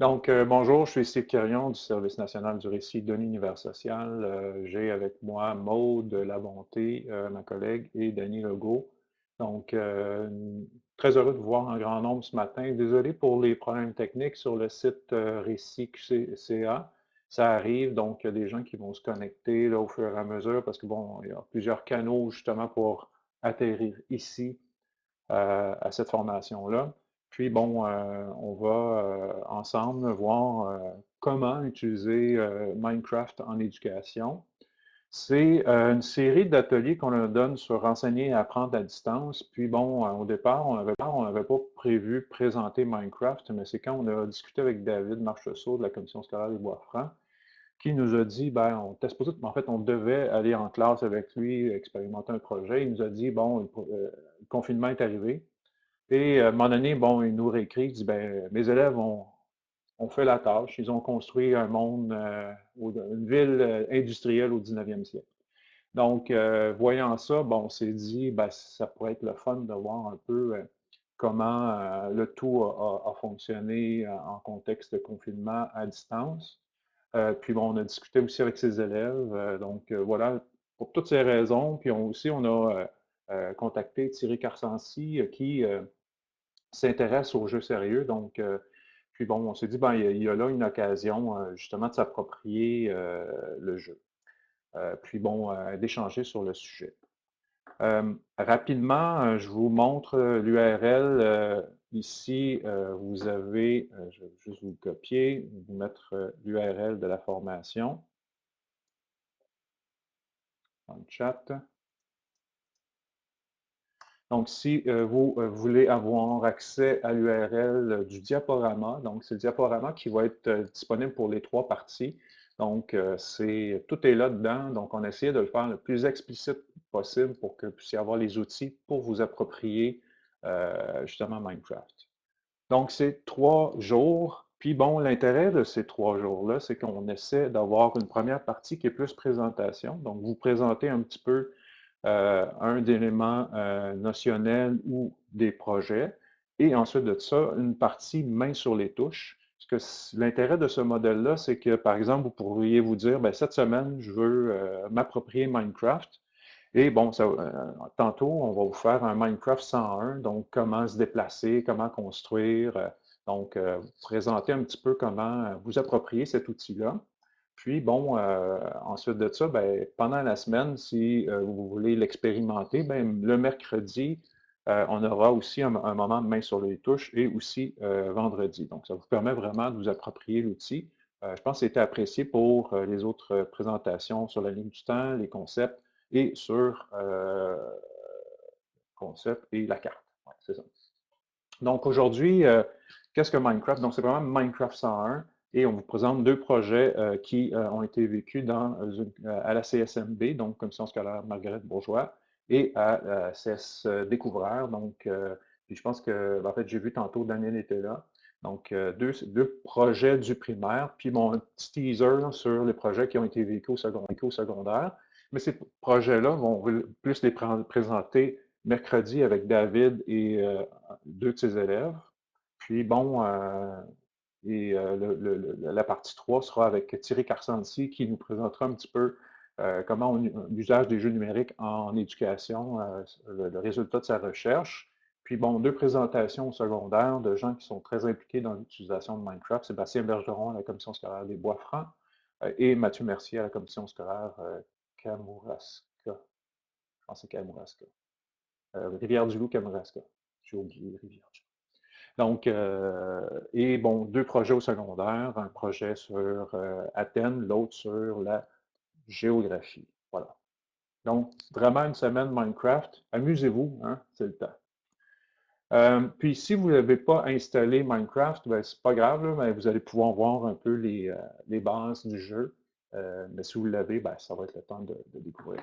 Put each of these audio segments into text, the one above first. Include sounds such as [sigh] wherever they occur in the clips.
Donc, euh, bonjour, je suis Steve du Service national du récit de l'univers social. Euh, J'ai avec moi Maude Labonté, euh, ma collègue, et Denis Legault. Donc, euh, très heureux de vous voir en grand nombre ce matin. Désolé pour les problèmes techniques sur le site récit.ca. Ça arrive, donc il y a des gens qui vont se connecter là, au fur et à mesure parce que, bon, il y a plusieurs canaux justement pour atterrir ici à cette formation-là. Puis, bon, euh, on va euh, ensemble voir euh, comment utiliser Minecraft en éducation. C'est une série d'ateliers qu'on donne sur enseigner et apprendre à distance. Puis, bon, au départ, on n'avait pas prévu présenter Minecraft, mais c'est quand on a discuté avec David Marcheseau de la Commission scolaire des Bois-Francs qui nous a dit, ben, on était supposé, en fait, on devait aller en classe avec lui, expérimenter un projet. Il nous a dit, bon, le confinement est arrivé, et à un moment donné, bon, il nous réécrit, il dit, ben, mes élèves ont, fait la tâche, ils ont construit un monde, euh, une ville euh, industrielle au 19e siècle. Donc, euh, voyant ça, bon, on s'est dit, ben, ça pourrait être le fun de voir un peu comment le tout a, fonctionné en contexte de confinement à distance. puis bon, on a discuté aussi avec ses élèves. donc voilà, pour toutes ces raisons. Puis aussi, on a contacté Thierry Carsancy qui s'intéresse aux jeux sérieux. Donc, euh, puis bon, on s'est dit, ben, il y, a, là une occasion euh, justement de s'approprier euh, le jeu. puis bon, d'échanger sur le sujet. rapidement, je vous montre l'URL. ici, vous avez, je vais juste vous copier, vous mettre l'URL de la formation dans le chat. Donc, si euh, vous euh, voulez avoir accès à l'URL euh, du diaporama, donc c'est le diaporama qui va être disponible pour les trois parties. Donc, tout est là-dedans. Donc, on a de le faire le plus explicite possible pour que vous puissiez avoir les outils pour vous approprier justement Minecraft. Donc, c'est trois jours. Puis bon, l'intérêt de ces trois jours-là, c'est qu'on essaie d'avoir une première partie qui est plus présentation. Donc, vous présentez un petit peu un élément euh, notionnel ou des projets, et ensuite de ça, une partie main sur les touches. L'intérêt de ce modèle-là, c'est que, par exemple, vous pourriez vous dire, ben, cette semaine, je veux euh, m'approprier Minecraft. Et bon, tantôt, on va vous faire un Minecraft 101, donc comment se déplacer, comment construire. donc, présenter un petit peu comment vous approprier cet outil-là. Puis, bon, euh, ensuite de ça, ben, pendant la semaine, si euh, vous voulez l'expérimenter, ben, le mercredi, euh, on aura aussi un, moment de main sur les touches et aussi vendredi. Donc, ça vous permet vraiment de vous approprier l'outil. je pense que c'était apprécié pour les autres présentations sur la ligne du temps, les concepts et sur concept et la carte. c'est ça. Donc, aujourd'hui, qu'est-ce que Minecraft? Donc, c'est vraiment Minecraft 101. Et on vous présente deux projets euh, qui euh, ont été vécus dans, euh, à la CSMB, donc Commission scolaire Marguerite Bourgeois, et à la CS Découvreur. Donc, puis je pense que, ben, en fait, j'ai vu tantôt, Daniel était là. Donc, deux, deux, projets du primaire, puis mon petit teaser sur les projets qui ont été vécus au, secondaire. Mais ces projets-là vont plus les présenter mercredi avec David et deux de ses élèves. Puis bon, et euh, la partie 3 sera avec Thierry Carsanti qui nous présentera un petit peu euh, comment l'usage des jeux numériques en éducation, euh, le, résultat de sa recherche. Puis bon, deux présentations secondaires de gens qui sont très impliqués dans l'utilisation de Minecraft. Sébastien Bergeron à la Commission scolaire des Bois-Francs et Mathieu Mercier à la Commission scolaire Kamouraska. Je pense que c'est Kamouraska. Rivière-du-Loup, Kamouraska. J'ai oublié Rivière-du-Loup. Donc, euh, et bon, deux projets au secondaire, un projet sur euh, Athènes, l'autre sur la géographie. Voilà. Donc, vraiment une semaine Minecraft. Amusez-vous, hein, c'est le temps. Euh, puis, si vous n'avez pas installé Minecraft, ben, c'est pas grave, mais vous allez pouvoir voir un peu les, bases du jeu. mais si vous l'avez, ben, ça va être le temps de, de découvrir.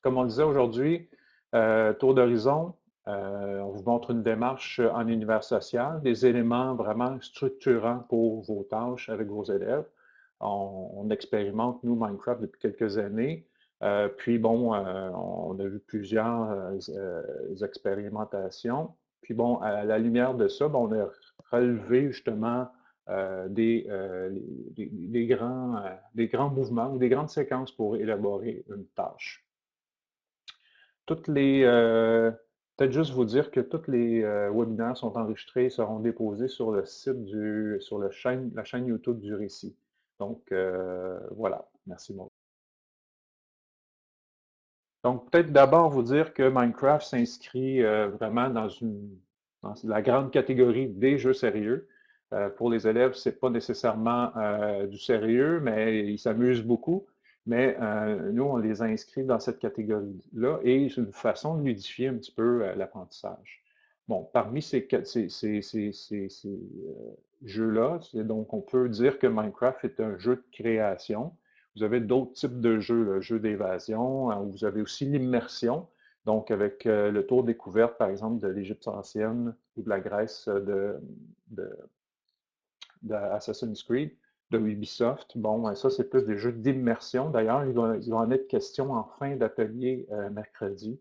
Comme on le disait aujourd'hui, tour d'horizon, euh, on vous montre une démarche en univers social, des éléments vraiment structurants pour vos tâches avec vos élèves. On, expérimente, nous, Minecraft depuis quelques années. Euh, puis bon, euh, on a vu plusieurs expérimentations. Puis bon, à la lumière de ça, on a relevé justement des, des, grands, des grands mouvements ou des grandes séquences pour élaborer une tâche. Toutes les, peut-être juste vous dire que tous les webinaires sont enregistrés et seront déposés sur le site du, sur chaîne, la chaîne YouTube du récit. Donc, voilà. Merci, beaucoup. Donc, peut-être d'abord vous dire que Minecraft s'inscrit euh, vraiment dans, une, la grande catégorie des jeux sérieux. Euh, pour les élèves, ce n'est pas nécessairement euh, du sérieux, mais ils s'amusent beaucoup. Mais nous, on les inscrit dans cette catégorie-là et c'est une façon de ludifier un petit peu l'apprentissage. Bon, parmi ces, ces, ces jeux-là, donc on peut dire que Minecraft est un jeu de création vous avez d'autres types de jeux, le jeu d'évasion, hein, vous avez aussi l'immersion, donc avec euh, le tour découverte, par exemple, de l'Égypte ancienne ou de la Grèce de, Assassin's Creed, de Ubisoft. Bon, ça, c'est plus des jeux d'immersion. D'ailleurs, il, va en être question en fin d'atelier euh, mercredi.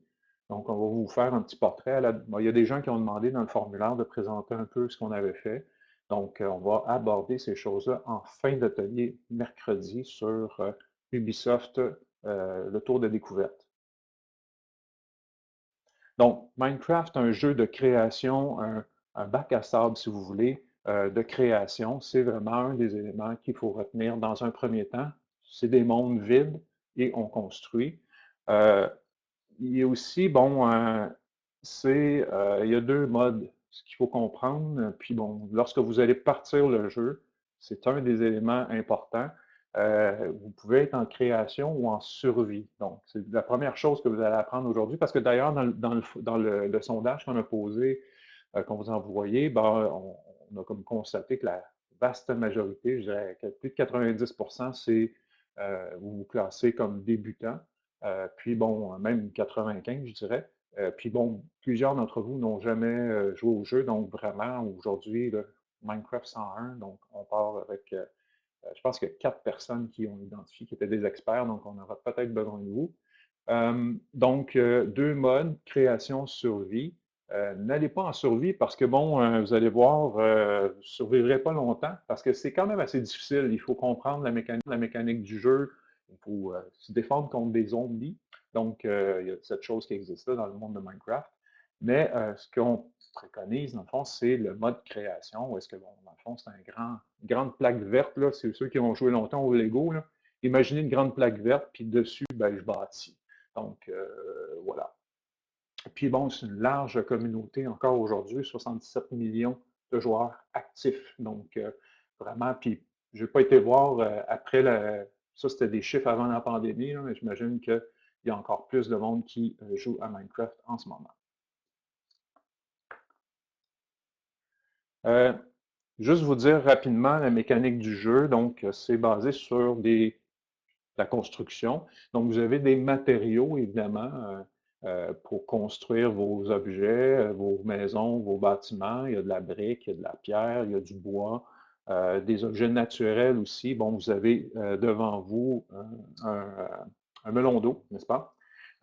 Donc, on va vous faire un petit portrait. il y a des gens qui ont demandé dans le formulaire de présenter un peu ce qu'on avait fait. Donc, euh, on va aborder ces choses-là en fin d'atelier mercredi sur euh, Ubisoft, le tour de découverte. Donc, Minecraft, un jeu de création, un, bac à sable, si vous voulez, de création, c'est vraiment un des éléments qu'il faut retenir dans un premier temps. C'est des mondes vides et on construit. il y a aussi, bon, c'est, il y a deux modes ce qu'il faut comprendre. Puis bon, lorsque vous allez partir le jeu, c'est un des éléments importants. Euh, vous pouvez être en création ou en survie. Donc, c'est la première chose que vous allez apprendre aujourd'hui, parce que d'ailleurs, dans, le, sondage qu'on a posé, euh, qu'on vous a envoyé, ben, on, a comme constaté que la vaste majorité, je dirais plus de 90% c'est euh, vous vous classez comme débutant. puis bon, même 95, je dirais. Euh, puis bon, plusieurs d'entre vous n'ont jamais euh, joué au jeu, donc vraiment, aujourd'hui, Minecraft 101, donc on part avec, euh, je pense que quatre personnes qui ont identifié qui étaient des experts, donc on aura peut-être besoin de vous. donc, deux modes, création, survie. N'allez pas en survie parce que, bon, vous allez voir, vous ne survivrez pas longtemps parce que c'est quand même assez difficile. Il faut comprendre la mécanique, du jeu. Il faut se défendre contre des zombies. Donc, euh, il y a cette chose qui existe là dans le monde de Minecraft. Mais euh, ce qu'on préconise, dans le fond, c'est le mode création, où est-ce que, bon, dans le fond, c'est une grande plaque verte, là, c'est ceux qui ont joué longtemps au Lego. Imaginez une grande plaque verte, puis dessus, ben, je bâtis. Donc, euh, voilà. Puis bon, c'est une large communauté encore aujourd'hui, 77 millions de joueurs actifs. Donc, vraiment, puis je n'ai pas été voir après la, ça, c'était des chiffres avant la pandémie, mais j'imagine qu'il y a encore plus de monde qui euh, joue à Minecraft en ce moment. Euh, juste vous dire rapidement la mécanique du jeu. Donc, c'est basé sur des, la construction. Donc, vous avez des matériaux, évidemment, euh, pour construire vos objets, vos maisons, vos bâtiments. Il y a de la brique, il y a de la pierre, il y a du bois, euh, des objets naturels aussi. Bon, vous avez euh, devant vous un, melon d'eau, n'est-ce pas?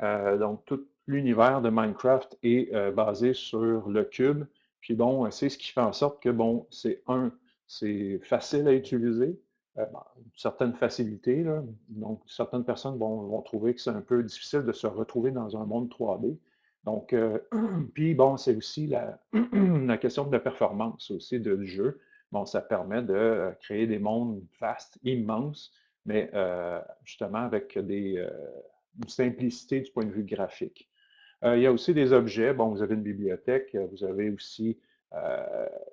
Euh, donc, tout l'univers de Minecraft est basé sur le cube. Puis bon, c'est ce qui fait en sorte que, bon, c'est un, c'est facile à utiliser, une certaine facilité. Donc, certaines personnes vont trouver que c'est un peu difficile de se retrouver dans un monde 3D. Donc, [clears throat] puis bon, c'est aussi [clears throat] la, question de la performance aussi du jeu bon, ça permet de euh, créer des mondes vastes, immenses, mais euh, justement avec des, euh, une simplicité du point de vue graphique. il y a aussi des objets. Bon, vous avez une bibliothèque, vous avez aussi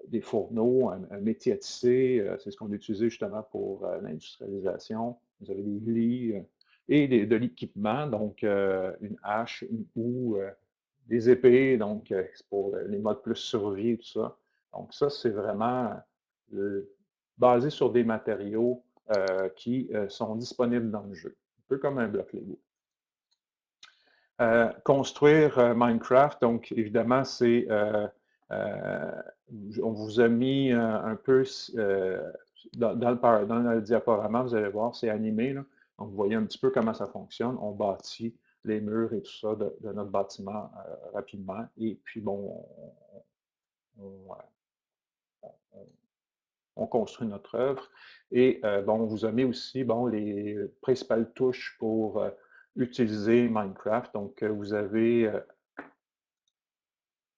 des fourneaux, un, métier à tisser, c'est ce qu'on utilise justement pour l'industrialisation. Vous avez des lits et de l'équipement, donc une hache, une houe, des épées, donc pour les modes plus survie tout ça. Donc ça, c'est vraiment basé sur des matériaux euh, qui euh, sont disponibles dans le jeu, un peu comme un bloc Lego. Euh, construire Minecraft, donc évidemment, c'est on vous a mis un peu dans, le, dans, le, diaporama, vous allez voir, c'est animé. Donc, vous voyez un petit peu comment ça fonctionne. On bâtit les murs et tout ça de, notre bâtiment rapidement. Et puis, bon, on, on construit notre œuvre. Et bon, on vous a mis aussi bon, les principales touches pour utiliser Minecraft. Donc, vous avez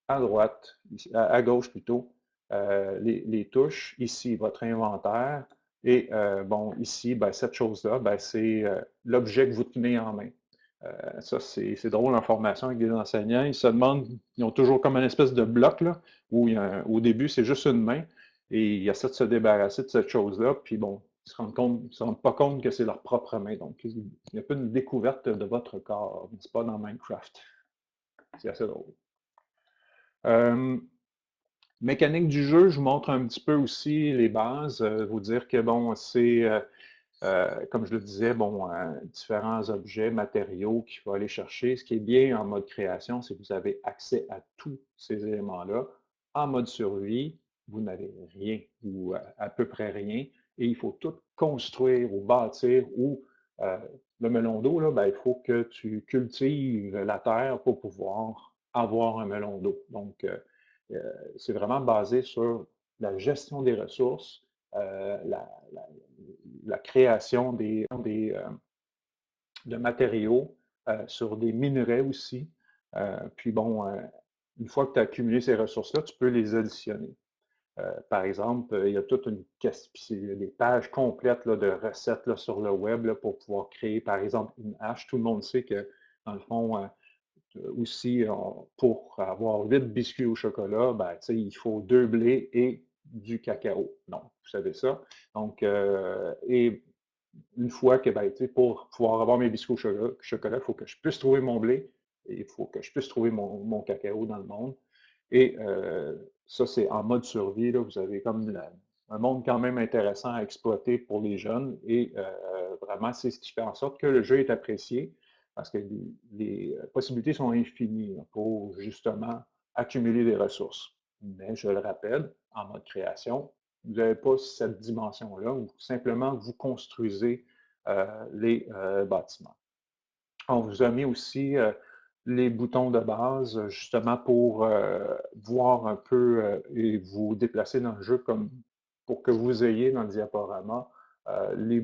à droite, à gauche plutôt, les, touches. Ici, votre inventaire. Et bon, ici, ben, cette chose-là, ben, c'est l'objet que vous tenez en main. Euh, ça, c'est drôle en formation avec des enseignants. Ils se demandent, ils ont toujours comme une espèce de bloc, là, où au début, c'est juste une main, et ils essaient de se débarrasser de cette chose-là, puis bon, ils ne se, se rendent pas compte que c'est leur propre main. Donc, il n'y a pas une découverte de votre corps, n'est-ce pas, dans Minecraft? C'est assez drôle. Mécanique du jeu, je vous montre un petit peu aussi les bases. Vous dire que, bon, c'est comme je le disais, bon, euh, différents objets, matériaux qu'il faut aller chercher. Ce qui est bien en mode création, c'est que vous avez accès à tous ces éléments-là. En mode survie, vous n'avez rien ou à, peu près rien et il faut tout construire ou bâtir ou le melon d'eau, ben, il faut que tu cultives la terre pour pouvoir avoir un melon d'eau. Donc, c'est vraiment basé sur la gestion des ressources, la, la création des, euh, de matériaux euh, sur des minerais aussi. Euh, puis bon, une fois que tu as accumulé ces ressources-là, tu peux les additionner. par exemple, il y a toute une des pages complètes de recettes sur le web pour pouvoir créer, par exemple, une hache. Tout le monde sait que, dans le fond, aussi, pour avoir 8 biscuits au chocolat, ben, il faut deux blés et du cacao. Donc, vous savez ça. Donc, euh, et une fois que, ben, pour pouvoir avoir mes biscuits au chocolat, il faut que je puisse trouver mon blé et il faut que je puisse trouver mon, cacao dans le monde. Et euh, ça, c'est en mode survie. Là, vous avez comme un monde quand même intéressant à exploiter pour les jeunes. Et euh, vraiment, c'est ce qui fait en sorte que le jeu est apprécié parce que les possibilités sont infinies pour justement accumuler des ressources. Mais je le rappelle, en mode création, vous n'avez pas cette dimension-là, où simplement vous construisez euh, les euh, bâtiments. On vous a mis aussi euh, les boutons de base, justement pour voir un peu et vous déplacer dans le jeu comme pour que vous ayez dans le diaporama les,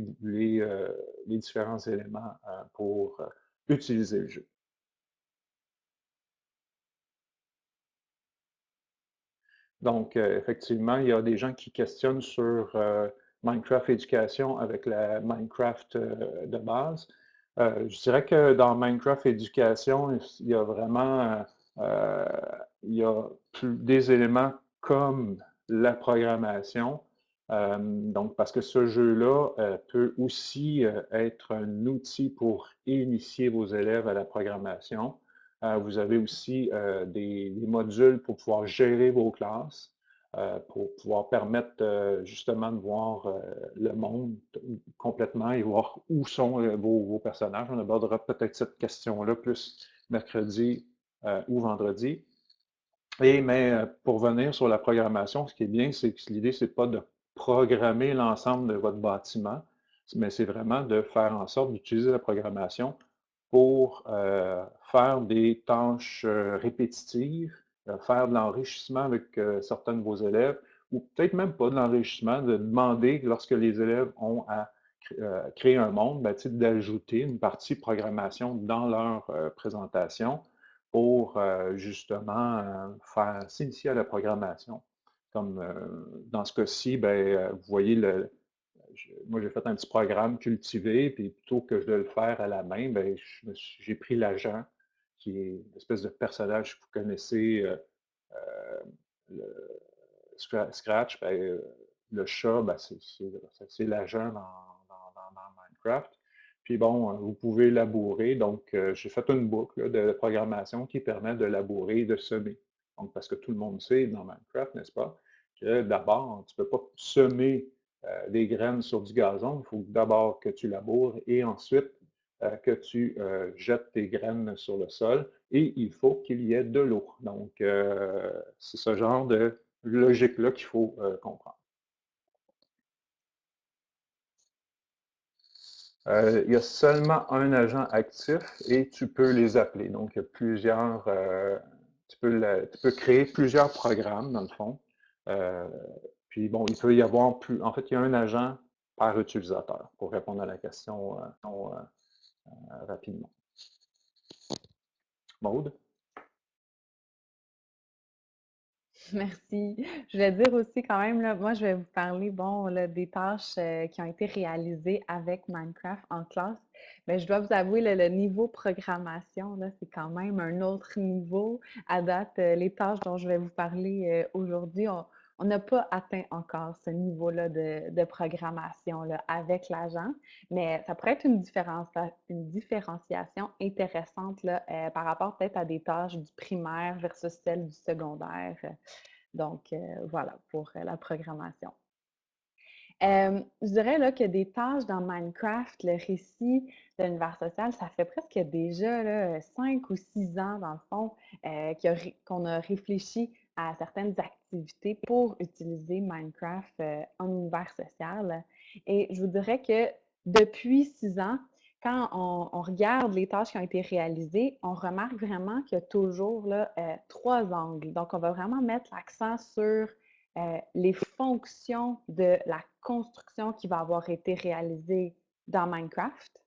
différents éléments pour utiliser le jeu. Donc, euh, effectivement, il y a des gens qui questionnent sur euh, Minecraft Éducation avec la Minecraft euh, de base. je dirais que dans Minecraft Éducation, il y a vraiment des éléments comme la programmation. Donc, parce que ce jeu-là peut aussi être un outil pour initier vos élèves à la programmation. Euh, vous avez aussi euh, des, modules pour pouvoir gérer vos classes, euh, pour pouvoir permettre justement de voir le monde complètement et voir où sont vos, personnages. On abordera peut-être cette question-là plus mercredi ou vendredi. Et mais pour venir sur la programmation, ce qui est bien, c'est que l'idée, ce n'est pas de programmer l'ensemble de votre bâtiment, mais c'est vraiment de faire en sorte d'utiliser la programmation pour euh, faire des tâches euh, répétitives, euh, faire de l'enrichissement avec certains de vos élèves, ou peut-être même pas de l'enrichissement, de demander, lorsque les élèves ont à créer un monde, ben, d'ajouter une partie programmation dans leur présentation pour justement faire s'initier à la programmation. Comme dans ce cas-ci, ben, vous voyez le, moi, j'ai fait un petit programme cultivé, puis plutôt que de le faire à la main, ben, j'ai pris l'agent, qui est une espèce de personnage que vous connaissez, euh, euh, le Scratch, ben, euh, le chat, ben, c'est l'agent dans, Minecraft. Puis bon, vous pouvez labourer. Donc, j'ai fait une boucle de programmation qui permet de labourer et de semer. Donc, parce que tout le monde sait dans Minecraft, n'est-ce pas, d'abord, tu ne peux pas semer euh, des graines sur du gazon, il faut d'abord que tu laboures et ensuite euh, que tu euh, jettes tes graines sur le sol et il faut qu'il y ait de l'eau. Donc, c'est ce genre de logique-là qu'il faut comprendre. il y a seulement un agent actif et tu peux les appeler. Donc, il y a plusieurs, tu, peux créer plusieurs programmes, dans le fond. Puis bon, il peut y avoir plus. En fait, il y a un agent par utilisateur pour répondre à la question euh, euh, euh, rapidement. Maude? [laughs] Merci. Je voulais dire aussi quand même, moi, je vais vous parler, bon, des tâches qui ont été réalisées avec Minecraft en classe. Mais je dois vous avouer, le niveau programmation, c'est quand même un autre niveau. À date, les tâches dont je vais vous parler aujourd'hui, on n'a pas atteint encore ce niveau-là de, programmation là, avec l'agent, mais ça pourrait être une, une différenciation intéressante là, euh, par rapport peut-être à des tâches du primaire versus celles du secondaire. Donc, euh, voilà pour euh, la programmation. je dirais là, que des tâches dans Minecraft, le récit de l'univers social, ça fait presque déjà là, cinq ou six ans, dans le fond, qu'on a réfléchi à certaines activités pour utiliser Minecraft euh, en univers social. Et je vous dirais que depuis six ans, quand on, regarde les tâches qui ont été réalisées, on remarque vraiment qu'il y a toujours euh, trois angles. Donc, on va vraiment mettre l'accent sur euh, les fonctions de la construction qui va avoir été réalisée dans Minecraft.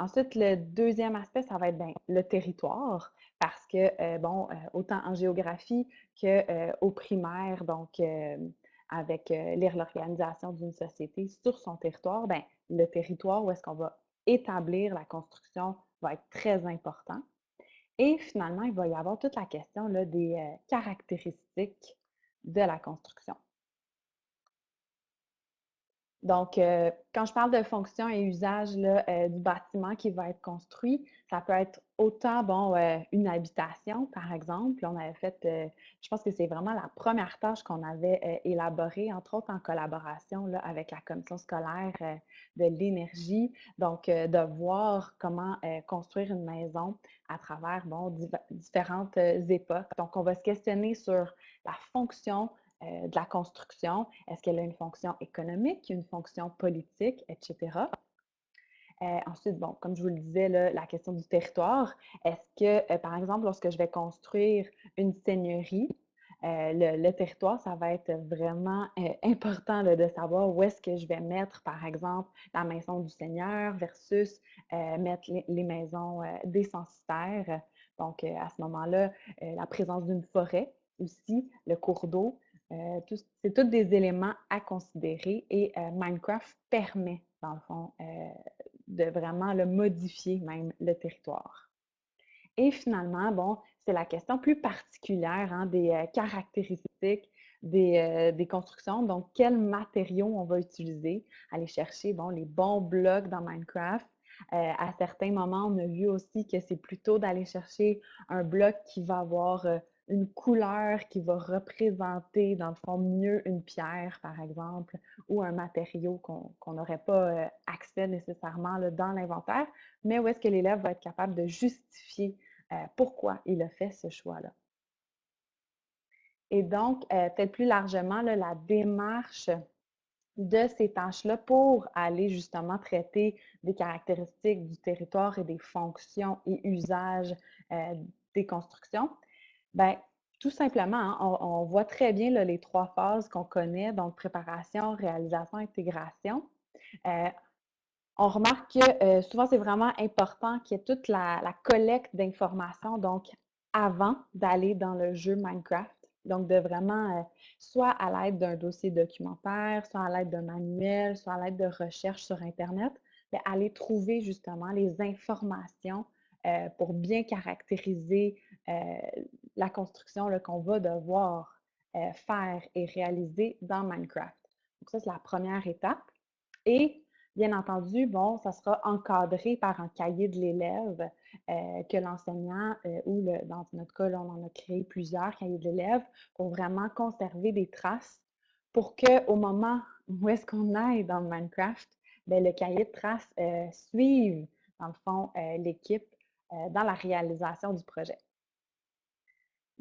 Ensuite, le deuxième aspect, ça va être ben, le territoire parce que, euh, bon, euh, autant en géographie qu'au euh, primaire, donc avec l'organisation d'une société sur son territoire, ben, le territoire où est-ce qu'on va établir la construction va être très important. Et finalement, il va y avoir toute la question là, des caractéristiques de la construction. Donc, euh, quand je parle de fonction et usage là, euh, du bâtiment qui va être construit, ça peut être autant, bon, euh, une habitation, par exemple. On avait fait, je pense que c'est vraiment la première tâche qu'on avait élaborée, entre autres en collaboration là, avec la commission scolaire de l'énergie. Donc, de voir comment construire une maison à travers, bon, différentes époques. Donc, on va se questionner sur la fonction, euh, de la construction. Est-ce qu'elle a une fonction économique, une fonction politique, etc. Euh, ensuite, bon, comme je vous le disais, la question du territoire. Est-ce que, euh, par exemple, lorsque je vais construire une seigneurie, le, territoire, ça va être vraiment [laughs] important de savoir où est-ce que je vais mettre, par exemple, la maison du Seigneur versus mettre les, les maisons des censitaires. Donc, à ce moment-là, la présence d'une forêt aussi, le cours d'eau, euh, c'est tous des éléments à considérer et euh, Minecraft permet, dans le fond, euh, de vraiment le modifier même le territoire. Et finalement, bon, c'est la question plus particulière hein, des caractéristiques des, constructions. Donc, quels matériaux on va utiliser? Aller chercher bon, les bons blocs dans Minecraft. à certains moments, on a vu aussi que c'est plutôt d'aller chercher un bloc qui va avoir une couleur qui va représenter, dans le fond, mieux une pierre, par exemple, ou un matériau qu'on n'aurait pas euh, accès nécessairement dans l'inventaire, mais où est-ce que l'élève va être capable de justifier euh, pourquoi il a fait ce choix-là. Et donc, euh, peut-être plus largement, la démarche de ces tâches-là pour aller justement traiter des caractéristiques du territoire et des fonctions et usages des constructions, Bien, tout simplement, hein, on, voit très bien les trois phases qu'on connaît, donc préparation, réalisation, intégration. Euh, on remarque que euh, souvent, c'est vraiment important qu'il y ait toute la, collecte d'informations, donc avant d'aller dans le jeu Minecraft. Donc, de vraiment, euh, soit à l'aide d'un dossier documentaire, soit à l'aide d'un manuel, soit à l'aide de recherche sur Internet, aller trouver justement les informations pour bien caractériser la construction qu'on va devoir euh, faire et réaliser dans Minecraft. Donc ça, c'est la première étape. Et bien entendu, bon, ça sera encadré par un cahier de l'élève euh, que l'enseignant, euh, ou dans notre cas, on en a créé plusieurs cahiers de l'élève pour vraiment conserver des traces pour qu'au moment où est-ce qu'on aille dans Minecraft, bien, le cahier de traces suive, dans le fond, l'équipe dans la réalisation du projet.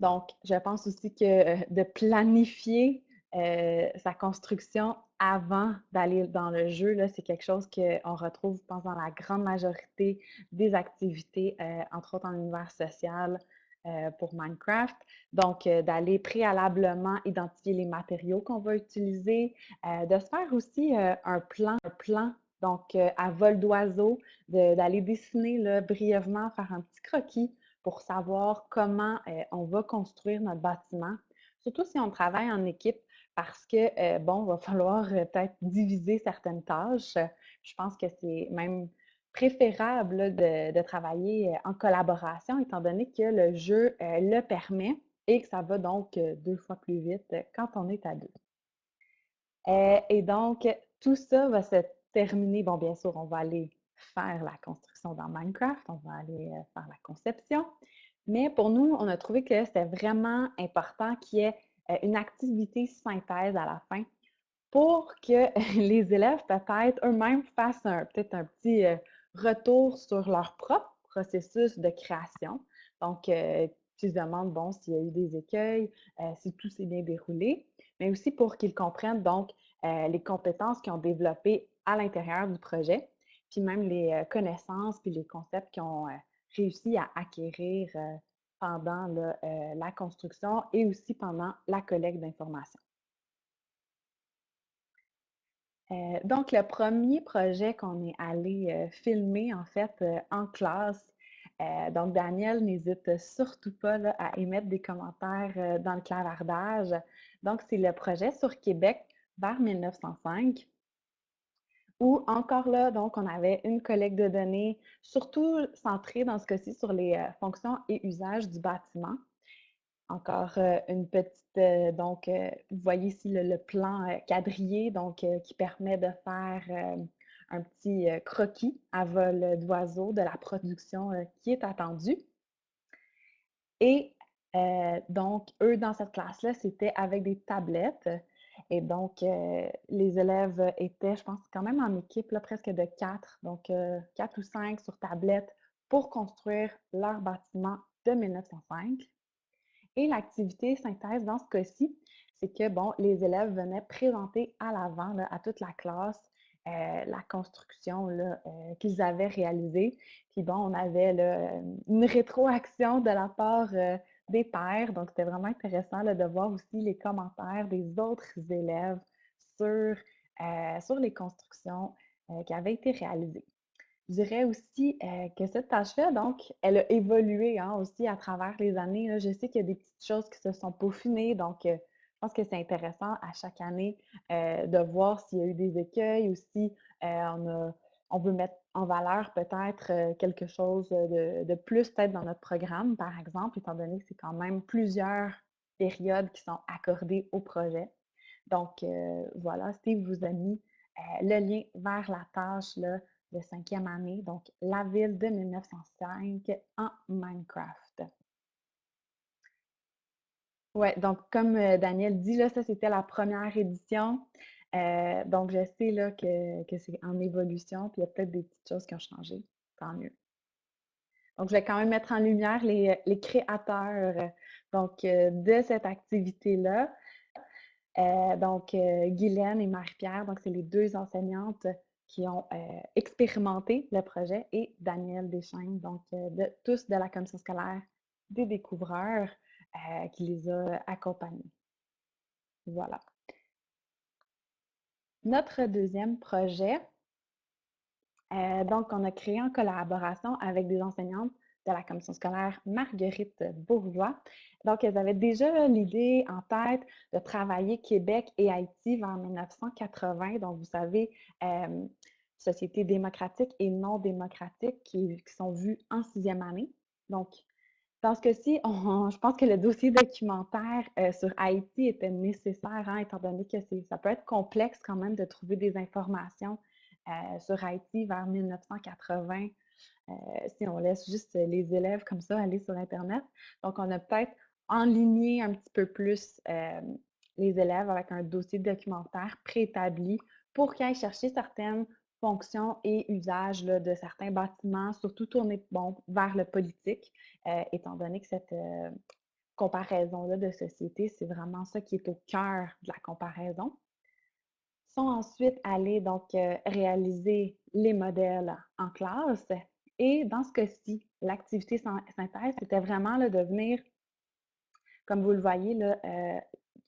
Donc, je pense aussi que euh, de planifier euh, sa construction avant d'aller dans le jeu, c'est quelque chose qu'on retrouve, je pense, dans la grande majorité des activités, euh, entre autres en univers social. pour Minecraft. Donc, d'aller préalablement identifier les matériaux qu'on va utiliser, de se faire aussi un plan, un plan donc, à vol d'oiseau, d'aller dessiner brièvement, faire un petit croquis pour savoir comment on va construire notre bâtiment. Surtout si on travaille en équipe, parce que, bon, il va falloir peut-être diviser certaines tâches. Je pense que c'est même préférable de, travailler en collaboration, étant donné que le jeu le permet et que ça va donc deux fois plus vite quand on est à deux. et donc, tout ça va se terminer. Bon, bien sûr, on va aller faire la construction dans Minecraft, on va aller faire la conception. Mais pour nous, on a trouvé que c'était vraiment important qu'il y ait une activité synthèse à la fin pour que [laughs] les élèves peut-être eux-mêmes fassent peut-être un petit retour sur leur propre processus de création. Donc, euh, tu se demandes, bon, s'il y a eu des écueils, euh, si tout s'est bien déroulé, mais aussi pour qu'ils comprennent donc euh, les compétences qu'ils ont développées à l'intérieur du projet, puis même les connaissances puis les concepts qu'ils ont réussi à acquérir pendant la construction et aussi pendant la collecte d'informations. Euh, donc, le premier projet qu'on est allé euh, filmer, en fait, euh, en classe, donc Daniel n'hésite surtout pas à émettre des commentaires dans le clavardage. Donc, c'est le projet sur Québec vers 1905 où encore là, donc, on avait une collecte de données, surtout centrée dans ce cas-ci sur les fonctions et usages du bâtiment. Encore une petite, donc, vous voyez ici le, plan quadrillé, donc, qui permet de faire un petit croquis à vol d'oiseau de la production qui est attendue. Et donc, eux, dans cette classe-là, c'était avec des tablettes. Et donc, les élèves étaient, je pense, quand même en équipe, presque de quatre, donc quatre ou cinq sur tablette pour construire leur bâtiment de 1905. Et l'activité synthèse, dans ce cas-ci, c'est que, bon, les élèves venaient présenter à l'avant, à toute la classe, euh, la construction euh, qu'ils avaient réalisée. Puis bon, on avait une rétroaction de la part euh, des pairs. Donc, c'était vraiment intéressant de voir aussi les commentaires des autres élèves sur, sur les constructions qui avaient été réalisées. Je dirais aussi euh, que cette tâche-là, donc, elle a évolué hein, aussi à travers les années. Je sais qu'il y a des petites choses qui se sont peaufinées, donc euh, je pense que c'est intéressant à chaque année euh, de voir s'il y a eu des écueils ou si on, on, veut mettre en valeur peut-être quelque chose de, plus peut-être dans notre programme, par exemple, étant donné que c'est quand même plusieurs périodes qui sont accordées au projet. Donc, voilà, Steve vous a mis le lien vers la tâche de cinquième année, donc La ville de 1905 en Minecraft. Ouais, donc comme euh, Daniel dit, ça c'était la première édition. Euh, donc je sais là, que, c'est en évolution, puis il y a peut-être des petites choses qui ont changé. Tant mieux. Donc, je vais quand même mettre en lumière les, créateurs donc, euh, de cette activité-là. donc, Guylaine et Marie-Pierre, donc c'est les deux enseignantes qui ont euh, expérimenté le projet et Daniel Deschaines, donc euh, de, tous de la commission scolaire des découvreurs euh, qui les a accompagnés. Voilà. Notre deuxième projet, donc on a créé en collaboration avec des enseignantes de la commission scolaire Marguerite Bourgeois. Donc, elles avaient déjà l'idée en tête de travailler Québec et Haïti vers 1980. Donc, vous savez, euh, sociétés démocratiques et non démocratiques qui, sont vues en sixième année. Dans ce cas-ci, je pense que le dossier documentaire euh, sur Haïti était nécessaire, hein, étant donné que ça peut être complexe quand même de trouver des informations euh, sur Haïti vers 1980 euh, si on laisse juste les élèves comme ça aller sur Internet. Donc, on a peut-être enligné un petit peu plus les élèves avec un dossier documentaire préétabli pour qu'ils aillent chercher certaines fonctions et usages de certains bâtiments, surtout tournés bon, vers le politique, euh, étant donné que cette comparaison-là de société, c'est vraiment ça qui est au cœur de la comparaison. Ils sont ensuite allés donc réaliser les modèles en classe Et dans ce cas-ci, l'activité synthèse, c'était vraiment de venir, comme vous le voyez là,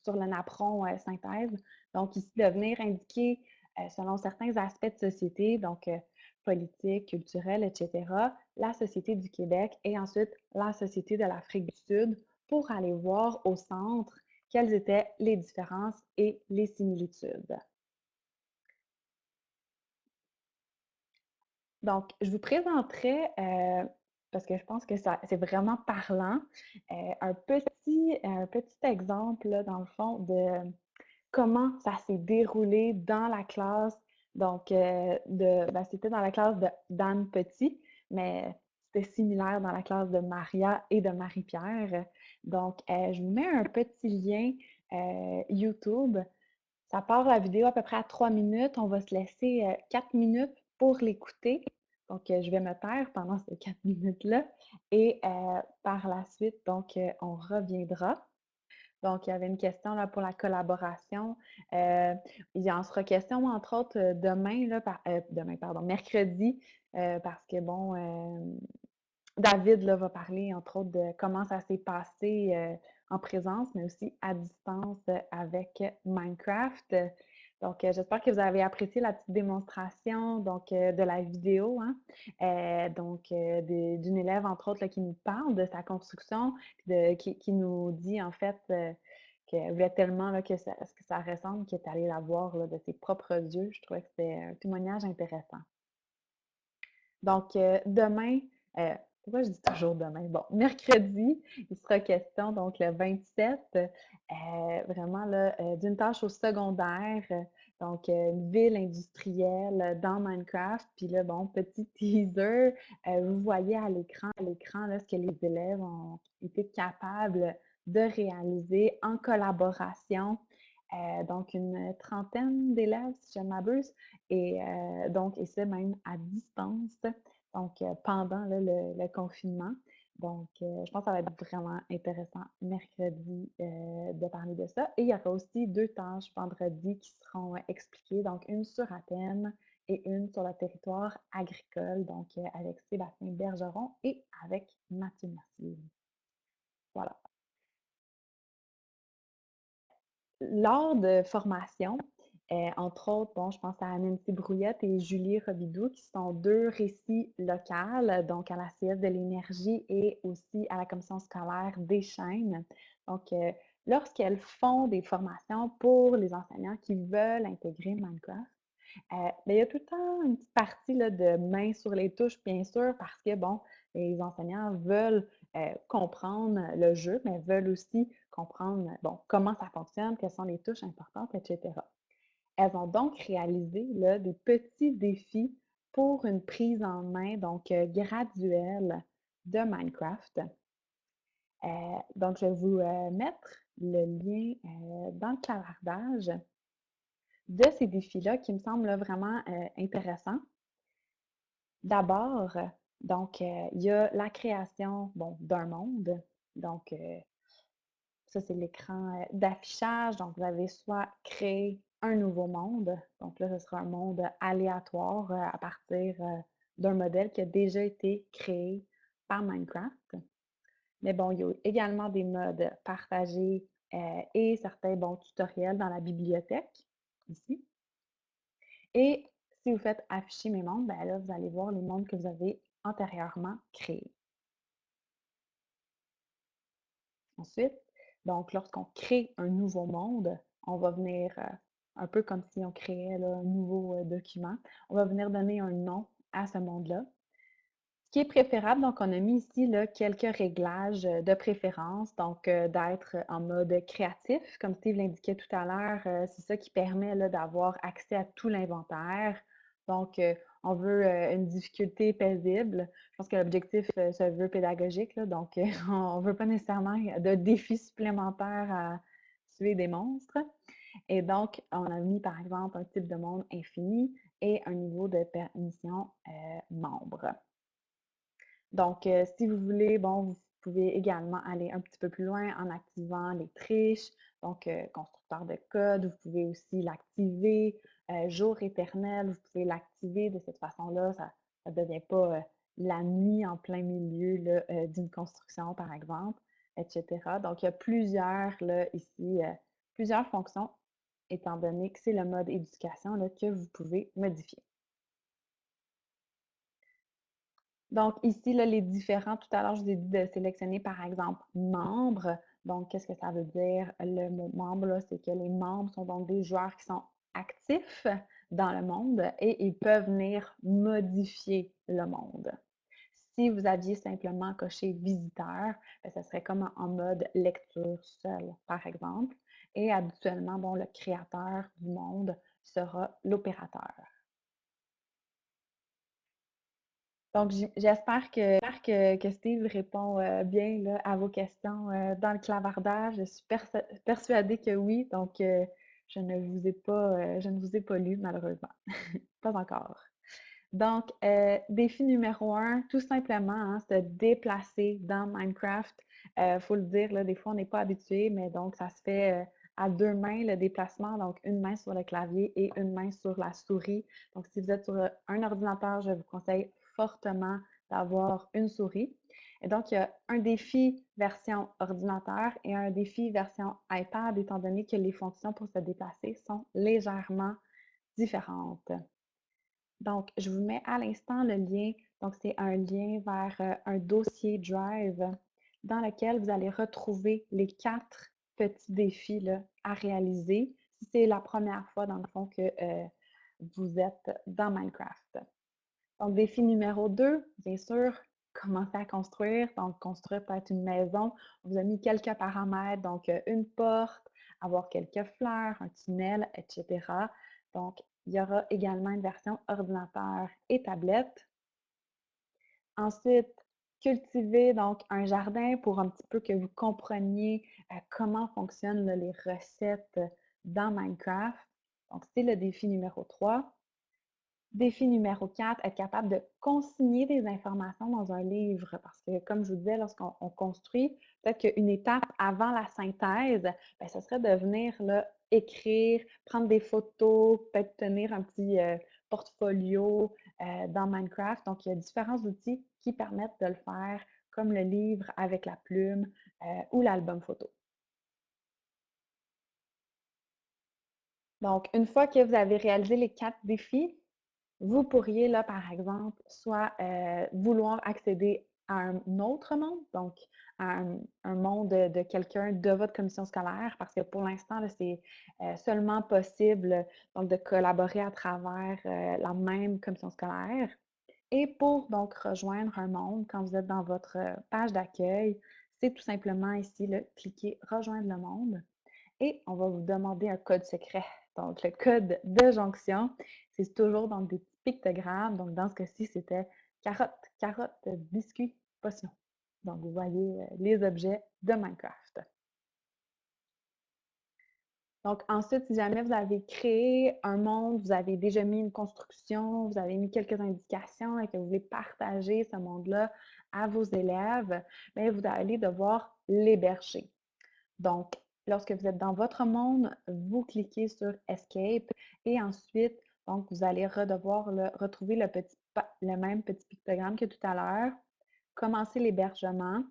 sur le napperon synthèse, donc ici, de venir indiquer selon certains aspects de société, donc politique, culturelle, etc., la société du Québec et ensuite la société de l'Afrique du Sud pour aller voir au centre quelles étaient les différences et les similitudes. Donc, je vous présenterai, euh, parce que je pense que c'est vraiment parlant, euh, un, petit, un petit exemple, dans le fond, de comment ça s'est déroulé dans la classe. Donc, euh, ben, c'était dans la classe d'Anne Petit, mais c'était similaire dans la classe de Maria et de Marie-Pierre. Donc, je vous mets un petit lien YouTube. Ça part la vidéo à peu près à trois minutes. On va se laisser quatre minutes pour l'écouter. Donc, je vais me taire pendant ces quatre [laughs] minutes-là. Et par la suite, donc, on reviendra. Donc, il y avait une question là, pour la collaboration. il y en sera question, entre autres, demain, là, demain, pardon, mercredi, parce que, bon, David là, va parler, entre autres, de comment ça s'est passé en présence, mais aussi à distance avec Minecraft. Donc, euh, j'espère que vous avez apprécié la petite démonstration donc, euh, de la vidéo. Hein. Euh, donc, d'une élève, entre autres, qui nous parle de sa construction, qui, nous dit, en fait, qu'elle voulait tellement que, ça, que ça ressemble qu'elle est allée la voir de ses propres yeux. Je trouvais que c'était un témoignage intéressant. Donc, demain, pourquoi je dis toujours demain? Bon, mercredi, il sera question, donc le 27, euh, vraiment d'une tâche au secondaire, donc euh, une ville industrielle dans Minecraft. Puis là, bon, petit [laughs] teaser, vous voyez à l'écran, à l'écran, ce que les élèves ont été capables de réaliser en collaboration. donc, une trentaine d'élèves, si je ne m'abuse, et donc, et c'est même à distance donc euh, pendant le, confinement. Donc, euh, je pense que ça va être vraiment intéressant mercredi euh, de parler de ça. Et il y aura aussi deux tâches vendredi qui seront expliquées, donc une sur Athènes et une sur le territoire agricole, donc avec Sébastien Bergeron et avec Mathieu Mercier. Voilà. Lors de formation, euh, entre autres, bon, je pense à Nancy Brouillette et Julie Robidoux, qui sont deux récits locaux, donc à la CS de l'énergie et aussi à la commission scolaire des chaînes. Donc, euh, lorsqu'elles font des formations pour les enseignants qui veulent intégrer Minecraft, euh, ben, il y a tout le temps une petite partie là, de main sur les touches, bien sûr, parce que, bon, les enseignants veulent comprendre le jeu, mais veulent aussi comprendre, bon, comment ça fonctionne, quelles sont les touches importantes, etc. Elles ont donc réalisé des petits défis pour une prise en main, donc euh, graduelle, de Minecraft. Euh, donc, je vais vous euh, mettre le lien dans le clavardage de ces défis-là qui me semblent vraiment intéressants. D'abord, donc, il y a la création bon, d'un monde. Donc, ça, c'est l'écran d'affichage. Donc, vous avez soit créé un nouveau monde. Donc là, ce sera un monde aléatoire euh, à partir euh, d'un modèle qui a déjà été créé par Minecraft. Mais bon, il y a également des modes partagés euh, et certains bons tutoriels dans la bibliothèque, ici. Et si vous faites afficher mes mondes, ben là, vous allez voir les mondes que vous avez antérieurement créés. Ensuite, donc, lorsqu'on crée un nouveau monde, on va venir un peu comme si on créait un nouveau document. On va venir donner un nom à ce monde-là. Ce qui est préférable, donc on a mis ici là, quelques réglages de préférence, donc d'être en mode créatif, comme Steve l'indiquait tout à l'heure, c'est ça qui permet d'avoir accès à tout l'inventaire. Donc, on veut une difficulté paisible. Je pense que l'objectif se veut pédagogique, donc [laughs] on ne veut pas nécessairement de défis supplémentaires à tuer des monstres. Et donc, on a mis par exemple un type de monde infini et un niveau de permission euh, membre. Donc, euh, si vous voulez, bon, vous pouvez également aller un petit peu plus loin en activant les triches, donc euh, constructeur de code, vous pouvez aussi l'activer, jour éternel, vous pouvez l'activer de cette façon-là, ça ne devient pas la nuit en plein milieu d'une construction, par exemple, etc. Donc, il y a plusieurs, là, ici, plusieurs fonctions, étant donné que c'est le mode éducation là, que vous pouvez modifier. Donc, ici, là, les différents, tout à l'heure, je vous ai dit de sélectionner, par exemple, membres. Donc, qu'est-ce que ça veut dire? Le mot membre, c'est que les membres sont donc des joueurs qui sont actifs dans le monde et ils peuvent venir modifier le monde. Si vous aviez simplement coché visiteur, ben, ce serait comme en mode lecture seul, par exemple. Et habituellement, bon, le créateur du monde sera l'opérateur. Donc, j'espère que, que, Steve répond euh, bien à vos questions euh, dans le clavardage. Je suis persuadée que oui. Donc, euh, je ne vous ai pas, je ne vous ai pas lu, malheureusement. [laughs] pas encore. Donc, défi numéro un, tout simplement, hein, se déplacer dans Minecraft. Il faut le dire, des fois, on n'est pas habitué, mais donc, ça se fait à deux mains le déplacement, donc une main sur le clavier et une main sur la souris. Donc, si vous êtes sur un ordinateur, je vous conseille fortement d'avoir une souris. Et donc, il y a un défi version ordinateur et un défi version iPad, étant donné que les fonctions pour se déplacer sont légèrement différentes. Donc, je vous mets à l'instant le lien. Donc, c'est un lien vers euh, un dossier Drive dans lequel vous allez retrouver les quatre petits défis à réaliser si c'est la première fois, dans le fond, que euh, vous êtes dans Minecraft. Donc, défi numéro 2, bien sûr, commencer à construire. Donc, construire peut-être une maison. On vous a mis quelques paramètres, donc euh, une porte, avoir quelques fleurs, un tunnel, etc. Donc, il y aura également une version ordinateur et tablette. Ensuite, cultiver donc un jardin pour un petit peu que vous compreniez euh, comment fonctionnent les recettes dans Minecraft. Donc, c'est le défi numéro 3. Défi numéro 4, être capable de consigner des informations dans un livre. Parce que, comme je vous disais, lorsqu'on construit, peut-être qu'une étape avant la synthèse, bien, ce serait de venir là, écrire, prendre des photos, peut-être tenir un petit euh, portfolio euh, dans Minecraft. Donc, il y a différents outils qui permettent de le faire, comme le livre avec la plume euh, ou l'album photo. Donc, une fois que vous avez réalisé les quatre défis, vous pourriez, là, par exemple, soit euh, vouloir accéder un autre monde, donc un, monde de, quelqu'un de votre commission scolaire, parce que pour l'instant, c'est euh, seulement possible de collaborer à travers euh, la même commission scolaire. Et pour donc rejoindre un monde, quand vous êtes dans votre page d'accueil, c'est tout simplement ici, le cliquer Rejoindre le monde. Et on va vous demander un code secret. Donc, le code de jonction, c'est toujours dans des pictogrammes. Donc, dans ce cas-ci, c'était carotte, carotte, biscuit, Donc, vous voyez euh, les objets de Minecraft. Donc, ensuite, si jamais vous avez créé un monde, vous avez déjà mis une construction, vous avez mis quelques indications et que vous voulez partager ce monde-là à vos élèves, bien, vous allez devoir l'héberger. Donc, lorsque vous êtes dans votre monde, vous cliquez sur Escape et ensuite, donc, vous allez devoir retrouver le, petit, le même petit pictogramme que tout à l'heure, commencer l'hébergement.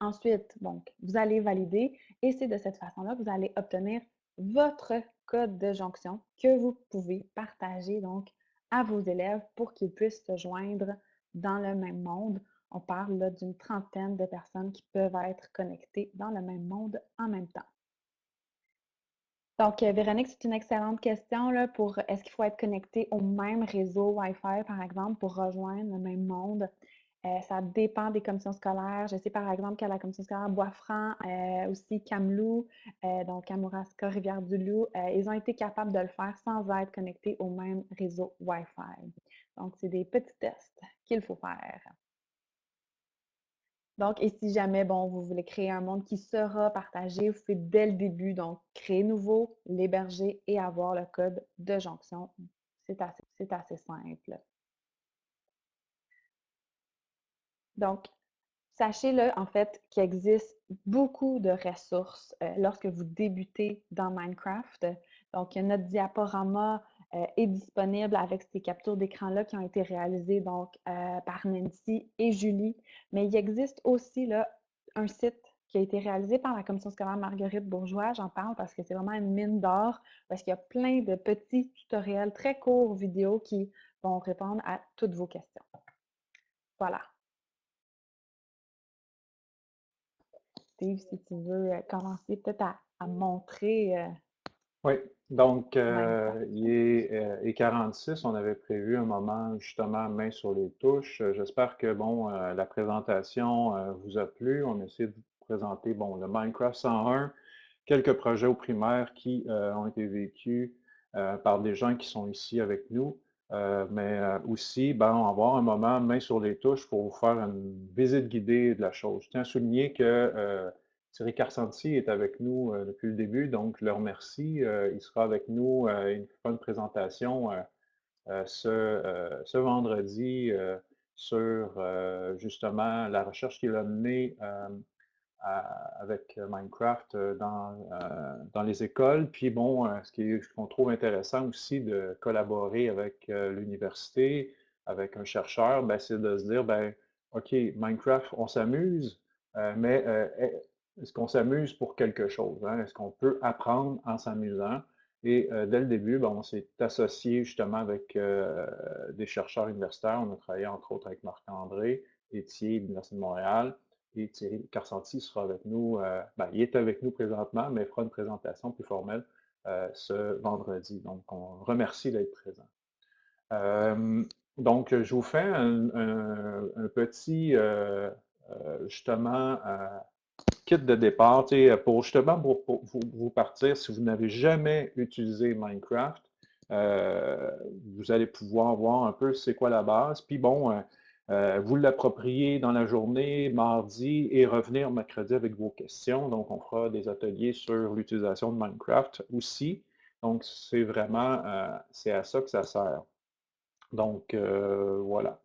Ensuite, donc, vous allez valider et c'est de cette façon-là que vous allez obtenir votre code de jonction que vous pouvez partager donc à vos élèves pour qu'ils puissent se joindre dans le même monde. On parle d'une trentaine de personnes qui peuvent être connectées dans le même monde en même temps. Donc, euh, Véronique, c'est une excellente question là, pour est-ce qu'il faut être connecté au même réseau Wi-Fi, par exemple, pour rejoindre le même monde? Euh, ça dépend des commissions scolaires. Je sais par exemple qu'à la commission scolaire Bois-Franc, euh, aussi Kamlou, donc Kamouraska, Rivière-du-Loup, ils ont été capables de le faire sans être connectés au même réseau Wi-Fi. Donc, c'est des petits tests qu'il faut faire. Donc, et si jamais, bon, vous voulez créer un monde qui sera partagé, vous faites dès le début, donc, créer nouveau, l'héberger et avoir le code de jonction. C'est assez, assez simple. Donc, sachez-le, en fait, qu'il existe beaucoup de ressources euh, lorsque vous débutez dans Minecraft. Donc, notre diaporama est disponible avec ces captures d'écran-là qui ont été réalisées donc par Nancy et Julie. Mais il existe aussi là, un site qui a été réalisé par la commission scolaire Marguerite Bourgeois. J'en parle parce que c'est vraiment une mine d'or, parce qu'il y a plein de petits tutoriels très courts vidéo qui vont répondre à toutes vos questions. Voilà. Steve, si tu veux euh, commencer peut-être à, montrer. Euh, oui, donc euh, il est 46. On avait prévu un moment justement main sur les touches. J'espère que bon, la présentation vous a plu. On essaie de vous présenter bon, le Minecraft 101, quelques projets au primaire qui ont été vécus par des gens qui sont ici avec nous. Euh, mais euh, aussi, ben, on va avoir un moment main sur les touches pour vous faire une visite guidée de la chose. Je tiens à souligner que euh, Thierry Carsanti est avec nous depuis le début, donc je le remercie. il sera avec nous, il fera une présentation ce, ce, vendredi sur justement la recherche qu'il a menée avec euh, Minecraft euh, dans, euh, dans les écoles. Puis bon, ce qu'on trouve intéressant aussi de collaborer avec l'université, avec un chercheur, ben, c'est de se dire, ben, OK, Minecraft, on s'amuse, mais est-ce qu'on s'amuse pour quelque chose? Hein? Est-ce qu'on peut apprendre en s'amusant? Et dès le début, on s'est associé justement avec des chercheurs universitaires. On a travaillé entre autres avec Marc-André Etier de l'Université de Montréal, et Thierry Carsanti sera avec nous, euh, ben, il est avec nous présentement, mais fera une présentation plus formelle euh, ce vendredi. Donc, on remercie d'être présent. Euh, donc, je vous fais un, petit, justement, kit de départ pour justement pour, vous, partir, si vous n'avez jamais utilisé Minecraft, vous allez pouvoir voir un peu c'est quoi la base. Puis bon, euh, vous l'approprier dans la journée, mardi, et revenir mercredi avec vos questions. Donc, on fera des ateliers sur l'utilisation de Minecraft aussi. Donc, c'est vraiment, euh, c'est à ça que ça sert. Donc, euh, voilà.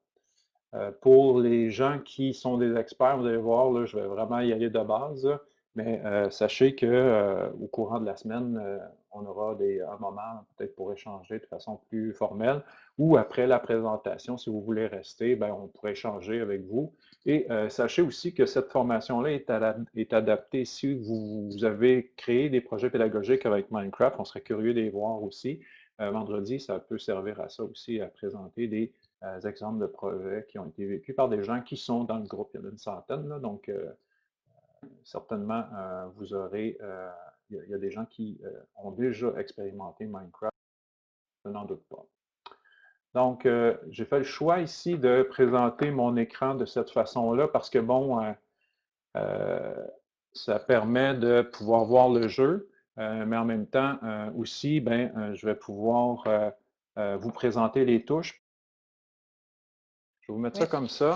pour les gens qui sont des experts, vous allez voir, là, je vais vraiment y aller de base. Mais sachez qu'au courant de la semaine, on aura un moment peut-être pour échanger de façon plus formelle ou après la présentation, si vous voulez rester, ben, on pourrait échanger avec vous. Et sachez aussi que cette formation-là est, adaptée si vous, avez créé des projets pédagogiques avec Minecraft. On serait curieux de voir aussi. vendredi, ça peut servir à ça aussi, à présenter des exemples de projets qui ont été vécus par des gens qui sont dans le groupe. Il y en a une centaine, donc certainement, euh, vous aurez, euh, il y, a des gens qui euh, ont déjà expérimenté Minecraft, je n'en doute pas. Donc, j'ai fait le choix ici de présenter mon écran de cette façon-là parce que, bon, ça permet de pouvoir voir le jeu, mais en même temps aussi, ben, je vais pouvoir vous présenter les touches. Je vais vous mettre ça comme ça.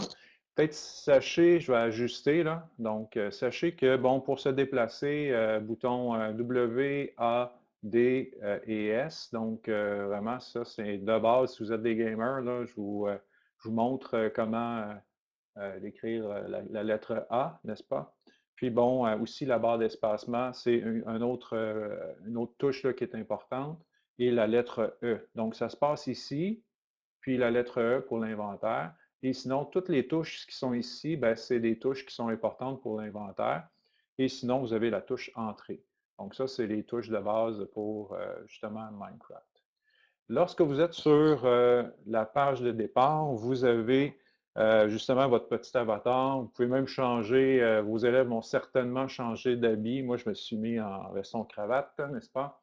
Peut-être sachez, je vais ajuster là. Donc, euh, sachez que, bon, pour se déplacer, euh, bouton euh, W, A, D et S. Donc, vraiment, ça, c'est de base. Si vous êtes des gamers, là, je vous, montre comment écrire la, lettre A, n'est-ce pas? Puis, bon, aussi, la barre d'espacement, c'est un, autre, une autre touche là, qui est importante. Et la lettre E. Donc, ça se passe ici, puis la lettre E pour l'inventaire. Et sinon, toutes les touches qui sont ici, ben, c'est des touches qui sont importantes pour l'inventaire. Et sinon, vous avez la touche Entrée. Donc ça, c'est les touches de base pour euh, justement Minecraft. Lorsque vous êtes sur euh, la page de départ, vous avez euh, justement votre petit avatar. Vous pouvez même changer, vos élèves vont certainement changer d'habit. Moi, je me suis mis en veston cravate, n'est-ce pas?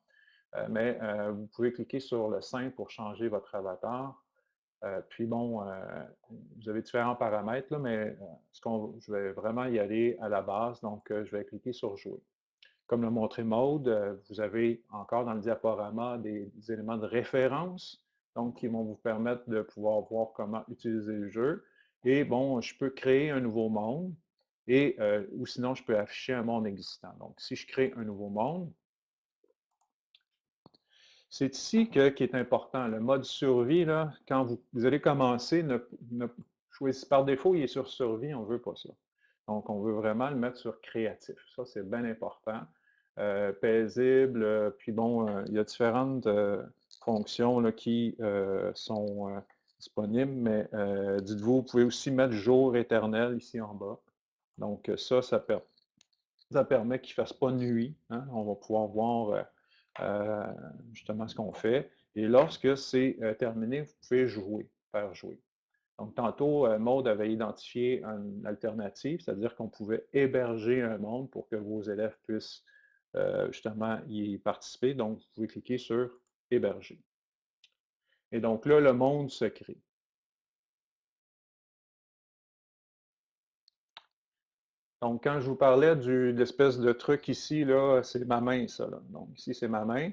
mais vous pouvez cliquer sur le sein pour changer votre avatar. Euh, puis bon, euh, vous avez différents paramètres, mais euh, ce je vais vraiment y aller à la base, donc je vais cliquer sur Jouer. Comme l'a montré Mode, vous avez encore dans le diaporama des, éléments de référence, donc qui vont vous permettre de pouvoir voir comment utiliser le jeu. Et bon, je peux créer un nouveau monde, et, ou sinon je peux afficher un monde existant. Donc, si je crée un nouveau monde, c'est ici que, qui est important. Le mode survie, quand vous, allez commencer, choisissez par défaut, il est sur survie, on ne veut pas ça. Donc, on veut vraiment le mettre sur créatif. Ça, c'est bien important. Euh, paisible, euh, puis bon, euh, il y a différentes fonctions qui sont disponibles, mais dites-vous, vous pouvez aussi mettre jour éternel ici en bas. Donc ça, ça, permet qu'il ne fasse pas nuit. Hein. On va pouvoir voir justement ce qu'on fait. Et lorsque c'est terminé, vous pouvez jouer, faire jouer. Donc, tantôt, Maude avait identifié une alternative, c'est-à-dire qu'on pouvait héberger un monde pour que vos élèves puissent justement y participer. Donc, vous pouvez cliquer sur Héberger. Et donc là, le monde se crée. Donc, quand je vous parlais de l'espèce de truc ici, là, c'est ma main, ça. Donc, ici, c'est ma main.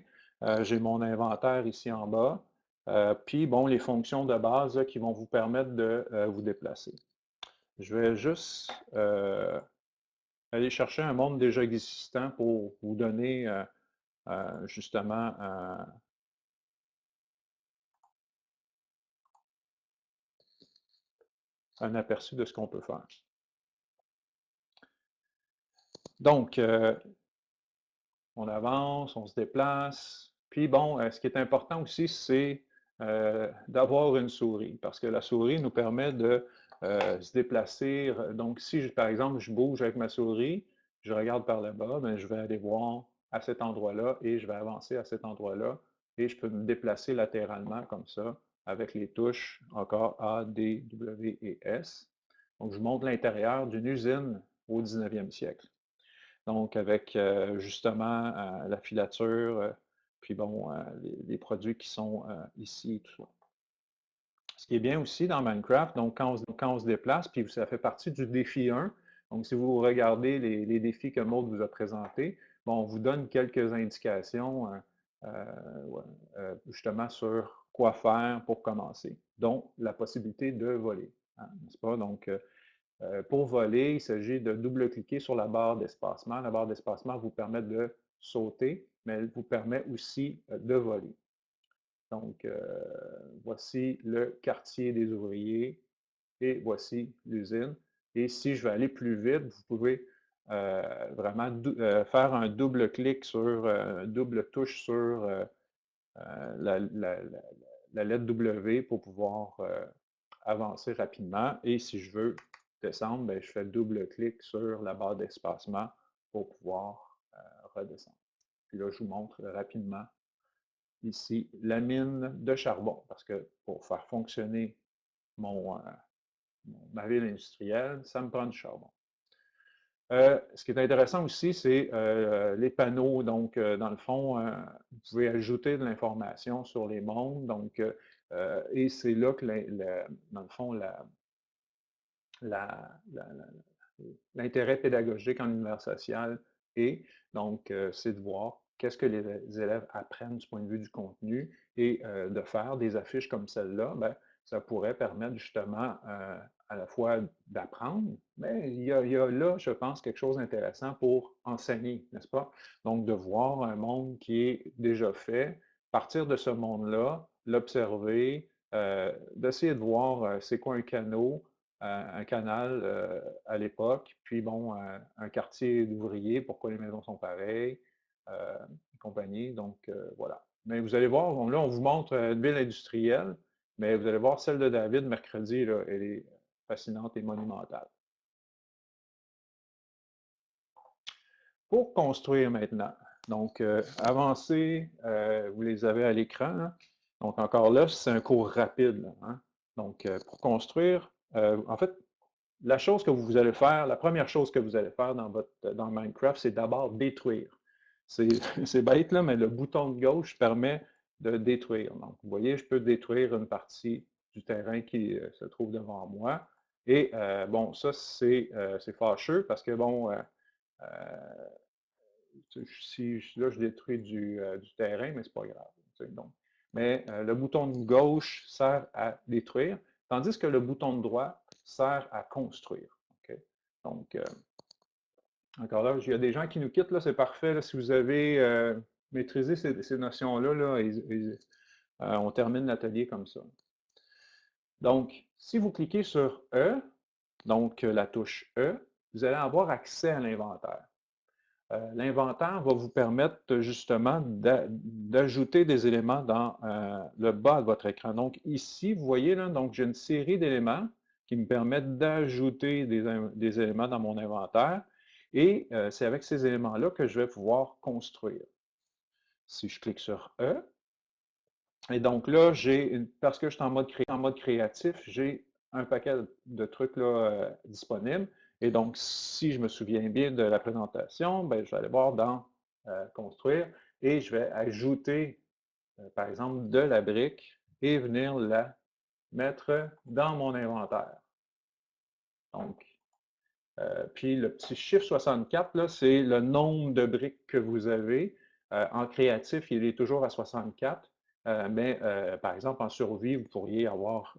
J'ai mon inventaire ici en bas. Euh, puis, bon, les fonctions de base qui vont vous permettre de euh, vous déplacer. Je vais juste euh, aller chercher un monde déjà existant pour vous donner justement un aperçu de ce qu'on peut faire. Donc, on avance, on se déplace. Puis bon, ce qui est important aussi, c'est euh, d'avoir une souris, parce que la souris nous permet de euh, se déplacer. Donc, si, par exemple, je bouge avec ma souris, je regarde par le bas, ben, je vais aller voir à cet endroit-là et je vais avancer à cet endroit-là et je peux me déplacer latéralement comme ça avec les touches encore A, D, W et S. Donc, je montre l'intérieur d'une usine au 19e siècle. Donc, avec justement la filature, puis bon, les, produits qui sont ici et tout ça. Ce qui est bien aussi dans Minecraft, donc quand on, se déplace, puis ça fait partie du défi 1, donc si vous regardez les, défis que Maud vous a présentés, bon, on vous donne quelques indications euh, justement sur quoi faire pour commencer, dont la possibilité de voler, hein, n'est-ce pas? Donc, pour voler, il s'agit de double-cliquer sur la barre d'espacement. La barre d'espacement vous permet de sauter mais elle vous permet aussi euh, de voler. Donc, euh, voici le quartier des ouvriers et voici l'usine. Et si je veux aller plus vite, vous pouvez euh, vraiment faire un double clic sur, une double touche sur la, lettre W pour pouvoir avancer rapidement. Et si je veux descendre, je fais double clic sur la barre d'espacement pour pouvoir redescendre. Puis là, je vous montre rapidement ici la mine de charbon, parce que pour faire fonctionner mon, euh, ma ville industrielle, ça me prend du charbon. Euh, ce qui est intéressant aussi, c'est euh, les panneaux. Donc, dans le fond, vous pouvez ajouter de l'information sur les mondes. Donc, et c'est là que, dans le fond, l'intérêt pédagogique en univers social et donc, euh, c'est de voir qu'est-ce que les élèves apprennent du point de vue du contenu et euh, de faire des affiches comme celle-là, ben, ça pourrait permettre justement euh, à la fois d'apprendre, mais il y, a, là, je pense, quelque chose d'intéressant pour enseigner, n'est-ce pas? Donc, de voir un monde qui est déjà fait, partir de ce monde-là, l'observer, d'essayer de voir c'est quoi un canot, un canal euh, à l'époque, puis bon, un, quartier d'ouvriers, pourquoi les maisons sont pareilles, euh, et compagnie. Donc, euh, voilà. Mais vous allez voir, là, on vous montre une ville industrielle, mais vous allez voir celle de David mercredi, là, elle est fascinante et monumentale. Pour construire maintenant, donc avancer, vous les avez à l'écran. Donc encore là, c'est un cours rapide. Hein. Donc pour construire, euh, en fait, la chose que vous allez faire, la première chose que vous allez faire dans, dans Minecraft, c'est d'abord détruire. [laughs] C'est bête, là, mais le bouton de gauche permet de détruire. Donc, vous voyez, je peux détruire une partie du terrain qui euh, se trouve devant moi. Et euh, bon, ça, c'est fâcheux parce que, bon, si là, je détruis du, terrain, mais c'est pas grave. Mais le bouton de gauche sert à détruire. Tandis que le bouton de droit sert à construire. Donc, euh, encore là, il y a des gens qui nous quittent, là, c'est parfait. si vous avez euh, maîtrisé ces, notions-là, là, euh, on termine l'atelier comme ça. Donc, si vous cliquez sur E, donc la touche E, vous allez avoir accès à l'inventaire. Euh, l'inventaire va vous permettre justement d'ajouter des éléments dans euh, le bas de votre écran. Donc ici, vous voyez, j'ai une série d'éléments qui me permettent d'ajouter des, éléments dans mon inventaire. Et euh, c'est avec ces éléments-là que je vais pouvoir construire. Si je clique sur E, et donc là, j'ai, parce que je suis en mode, en mode créatif, j'ai un paquet de trucs là, disponibles. Et donc, si je me souviens bien de la présentation, ben, je vais aller voir dans euh, Construire et je vais ajouter, euh, par exemple, de la brique et venir la mettre dans mon inventaire. Donc, euh, puis le petit chiffre 64, c'est le nombre de briques que vous avez. en créatif, il est toujours à 64, mais par exemple, en survie, vous pourriez avoir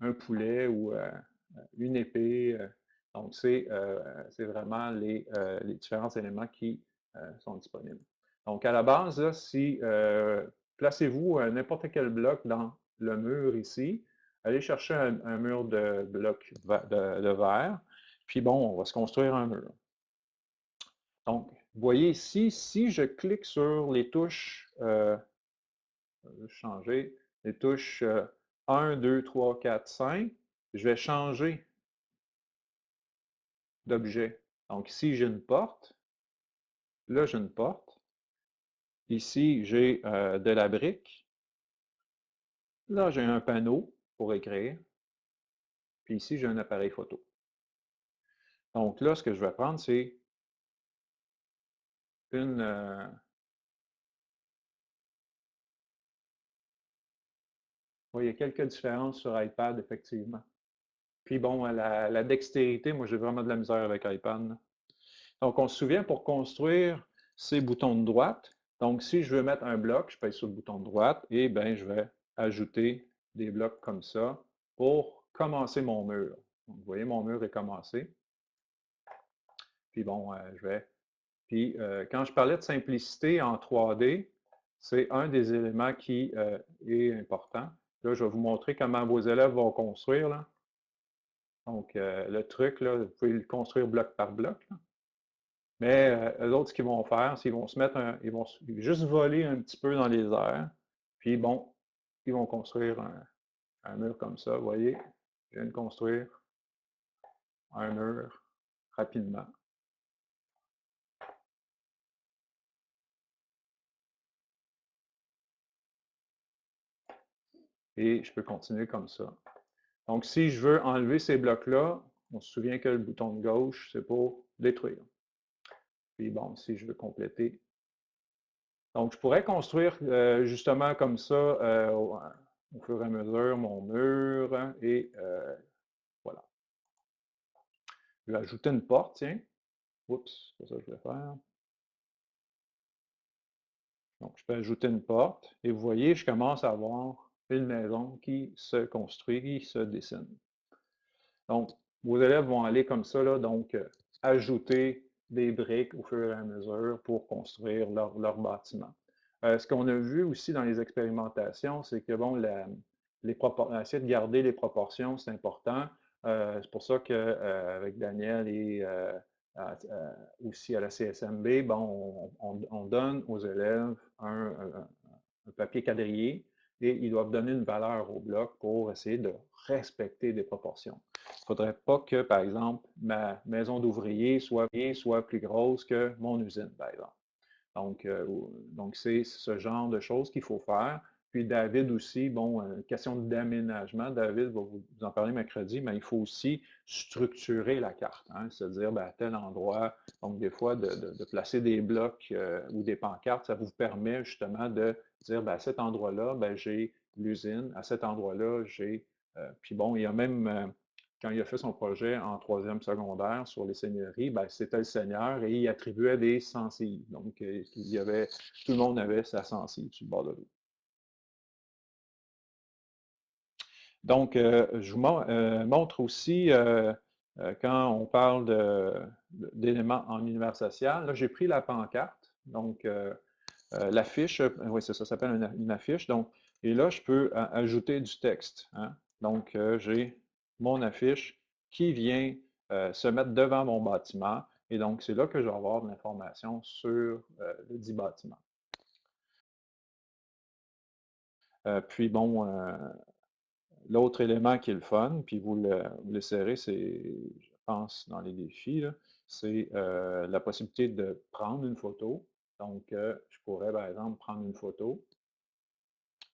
un poulet ou une épée, donc, c'est euh, vraiment euh, les, différents éléments qui euh, sont disponibles. Donc, à la base, si placez-vous n'importe quel bloc dans le mur ici, allez chercher un, mur de bloc de, verre, puis bon, on va se construire un mur. Donc, vous voyez ici, si je clique sur les touches, je vais changer, les touches 1, 2, 3, 4, 5, je vais changer d'objet. Donc ici, j'ai une porte. Là, j'ai une porte. Ici, j'ai euh, de la brique. Là, j'ai un panneau pour écrire. Puis ici, j'ai un appareil photo. Donc là, ce que je vais prendre, c'est une... Euh, il y a quelques différences sur iPad, effectivement. Puis bon, la, dextérité, moi j'ai vraiment de la misère avec iPad. Donc on se souvient pour construire ces boutons de droite. Donc si je veux mettre un bloc, je pèse sur le bouton de droite et bien je vais ajouter des blocs comme ça pour commencer mon mur. vous voyez, mon mur est commencé. Puis bon, euh, je vais. Puis euh, quand je parlais de simplicité en 3D, c'est un des éléments qui euh, est important. Là, je vais vous montrer comment vos élèves vont construire. Là. Donc, euh, le truc, là, vous pouvez le construire bloc par bloc. Mais euh, eux autres, ce qu'ils vont faire, c'est qu'ils vont se mettre un, ils vont juste voler un petit peu dans les airs. Puis bon, ils vont construire un, mur comme ça. Vous voyez, je viens de construire un mur rapidement. Et je peux continuer comme ça. Donc, si je veux enlever ces blocs-là, on se souvient que le bouton de gauche, c'est pour détruire. Puis bon, si je veux compléter. Donc, je pourrais construire euh, justement comme ça euh, au, fur et à mesure mon mur et euh, voilà. Je vais ajouter une porte, tiens. Oups, c'est ça que je vais faire. Donc, je peux ajouter une porte et vous voyez, je commence à avoir une maison qui se construit, qui se dessine. Donc, vos élèves vont aller comme ça, là, donc euh, ajouter des briques au fur et à mesure pour construire leur, leur bâtiment. Euh, ce qu'on a vu aussi dans les expérimentations, c'est que bon, les essayer de garder les proportions, c'est important. Euh, c'est pour ça qu'avec Daniel et aussi à la CSMB, bon, on, donne aux élèves un papier quadrillé et ils doivent donner une valeur au bloc pour essayer de respecter des proportions. Il ne faudrait pas que, par exemple, ma maison d'ouvrier soit, soit plus grosse que mon usine, par exemple. Donc, euh, donc c'est ce genre de choses qu'il faut faire. Puis David aussi, bon, euh, question d'aménagement, David va vous en parler mercredi, mais il faut aussi structurer la carte, hein, c'est-à-dire ben, à tel endroit, donc des fois de, placer des blocs euh, ou des pancartes, ça vous permet justement de dire ben, à cet endroit-là, ben, j'ai l'usine, à cet endroit-là, j'ai. Euh, puis bon, il y a même, quand il a fait son projet en troisième secondaire sur les seigneuries, ben, c'était le seigneur et il attribuait des sensibles. Donc, il y avait, tout le monde avait sa sensible sur le bord de l'eau. Donc, euh, je vous euh, montre aussi, euh, quand on parle d'éléments en univers social, là, j'ai pris la pancarte, donc l'affiche, oui, ça s'appelle une, affiche, donc, et là, je peux ajouter du texte. Hein. Donc, j'ai mon affiche qui vient se mettre devant mon bâtiment, Et donc, c'est là que je vais avoir de l'information sur le dit bâtiment. puis bon, l'autre élément qui est le fun, puis vous le, vous c'est, je pense, dans les défis, c'est la possibilité de prendre une photo. Donc, je pourrais, par exemple, prendre une photo.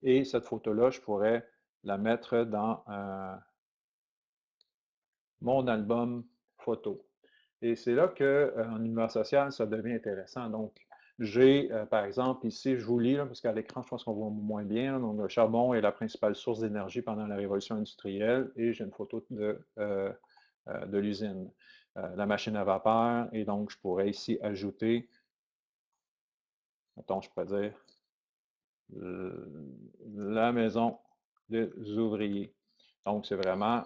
Et cette photo-là, je pourrais la mettre dans mon album photo. Et c'est là qu'en univers social, ça devient intéressant. Donc, j'ai, euh, par exemple, ici, je vous lis, parce qu'à l'écran, je pense qu'on voit moins bien. donc, le charbon est la principale source d'énergie pendant la révolution industrielle et j'ai une photo de, euh, euh, de l'usine. la machine à vapeur, et donc, je pourrais ici ajouter, attends, je pourrais dire, la maison des ouvriers. Donc, c'est vraiment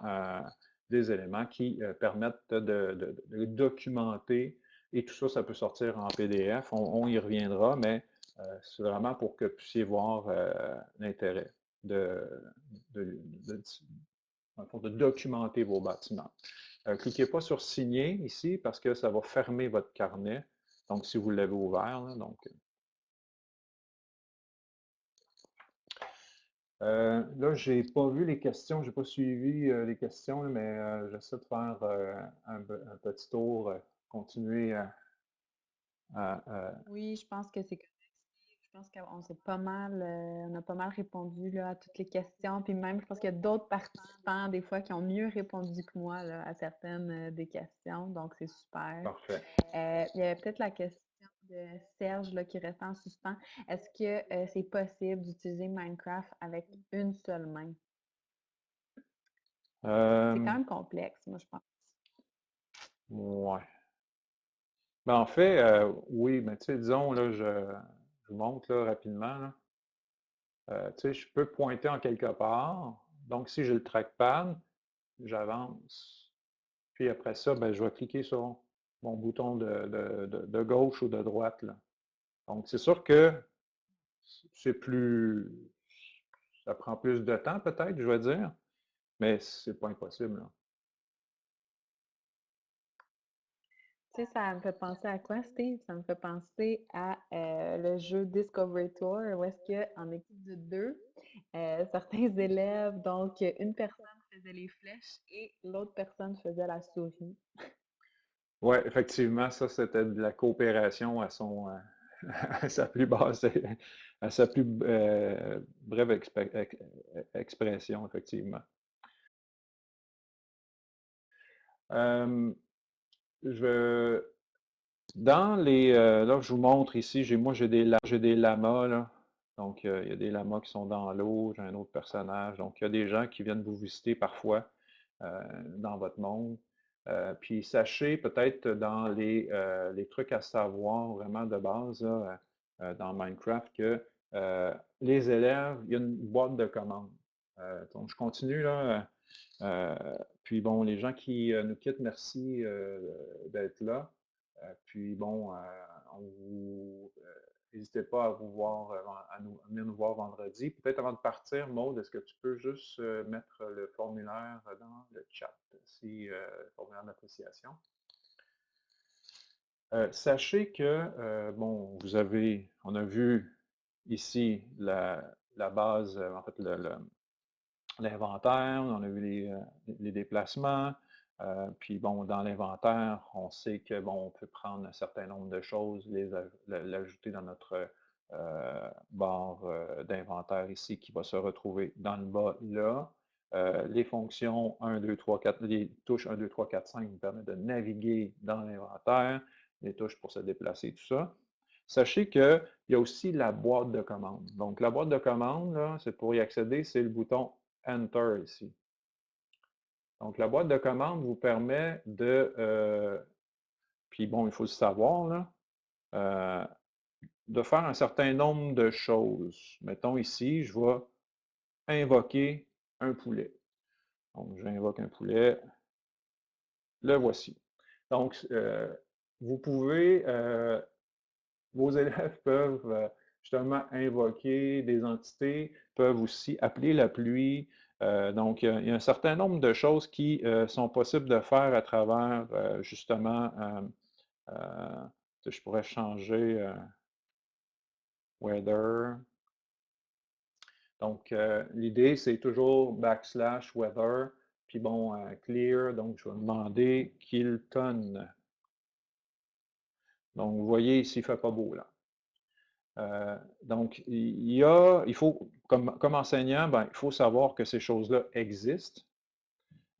des éléments qui permettent de, documenter et tout ça, ça peut sortir en PDF. On, y reviendra, mais c'est vraiment pour que vous puissiez voir l'intérêt de, documenter vos bâtiments. cliquez pas sur signer ici parce que ça va fermer votre carnet. Donc, si vous l'avez ouvert, donc Euh, là, je n'ai pas vu les questions, je n'ai pas suivi euh, les questions, mais euh, j'essaie de faire un, petit tour, continuer à, Oui, je pense que c'est Je pense qu'on s'est pas mal, on a pas mal répondu là, à toutes les questions. Puis même, je pense qu'il y a d'autres participants, des fois, qui ont mieux répondu que moi à certaines des questions. Donc, c'est super. Parfait. il y avait peut-être la question de Serge là, qui reste en suspens. Est-ce que euh, c'est possible d'utiliser Minecraft avec une seule main? C'est quand même complexe, moi, je pense. Ouais. Ben, en fait, euh, oui, mais tu disons, là, je, je montre là, rapidement. Euh, tu sais, je peux pointer en quelque part. Donc, si j'ai le trackpad, j'avance. Puis après ça, ben, je vais cliquer sur mon bouton de, gauche ou de droite. Là. Donc, c'est sûr que c'est plus. Ça prend plus de temps, peut-être, je vais dire, mais c'est pas impossible. Tu sais, ça me fait penser à quoi, Steve? Ça me fait penser à euh, le jeu Discovery Tour, où est-ce qu'en équipe de deux, euh, certains élèves, donc une personne faisait les flèches et l'autre personne faisait la souris. Oui, effectivement, ça, c'était de la coopération à son euh, [laughs] sa plus basse, à sa plus brève expression, effectivement. Je, dans les. Euh, là, je vous montre ici, moi, j'ai des, des lamas. Donc, il y a des lamas qui sont dans l'eau, j'ai un autre personnage. Donc, il y a des gens qui viennent vous visiter parfois dans votre monde. Euh, puis sachez peut-être dans les, euh, trucs à savoir vraiment de base euh, dans Minecraft que les élèves, il y a une boîte de commandes. donc je continue là. Puis bon, les gens qui nous quittent, merci d'être là. puis bon, N'hésitez pas à vous voir, à, nous, venir nous voir vendredi. Peut-être avant de partir, Maude, est-ce que tu peux juste mettre le formulaire dans le chat, si, le formulaire d'appréciation? sachez que, bon, vous avez, on a vu ici la, base, en fait, l'inventaire, on a vu les, les déplacements, euh, puis bon, dans l'inventaire, on sait que bon, on peut prendre un certain nombre de choses, les l'ajouter dans notre euh, barre euh, d'inventaire ici qui va se retrouver dans le bas là. les fonctions 1, 2, 3, 4, les touches 1, 2, 3, 4, 5 nous permettent de naviguer dans l'inventaire, les touches pour se déplacer, tout ça. Sachez qu'il y a aussi la boîte de commande. Donc, la boîte de commande, c'est pour y accéder, c'est le bouton Enter ici. Donc, la boîte de commande vous permet de, euh, puis bon, il faut le savoir, là, euh, de faire un certain nombre de choses. Mettons ici, je vais invoquer un poulet. Donc, j'invoque un poulet. Le voici. Donc, euh, vous pouvez, vos [laughs] élèves peuvent justement invoquer des entités, peuvent aussi appeler la pluie, euh, donc, il y, a un certain nombre de choses qui euh, sont possibles de faire à travers euh, justement je pourrais changer weather. Donc, l'idée, c'est toujours backslash weather, puis bon, clear, donc je vais demander qu'il tonne. Donc, vous voyez ici, il ne fait pas beau là. Euh, donc, il y a, il faut, comme, enseignant, ben, il faut savoir que ces choses-là existent.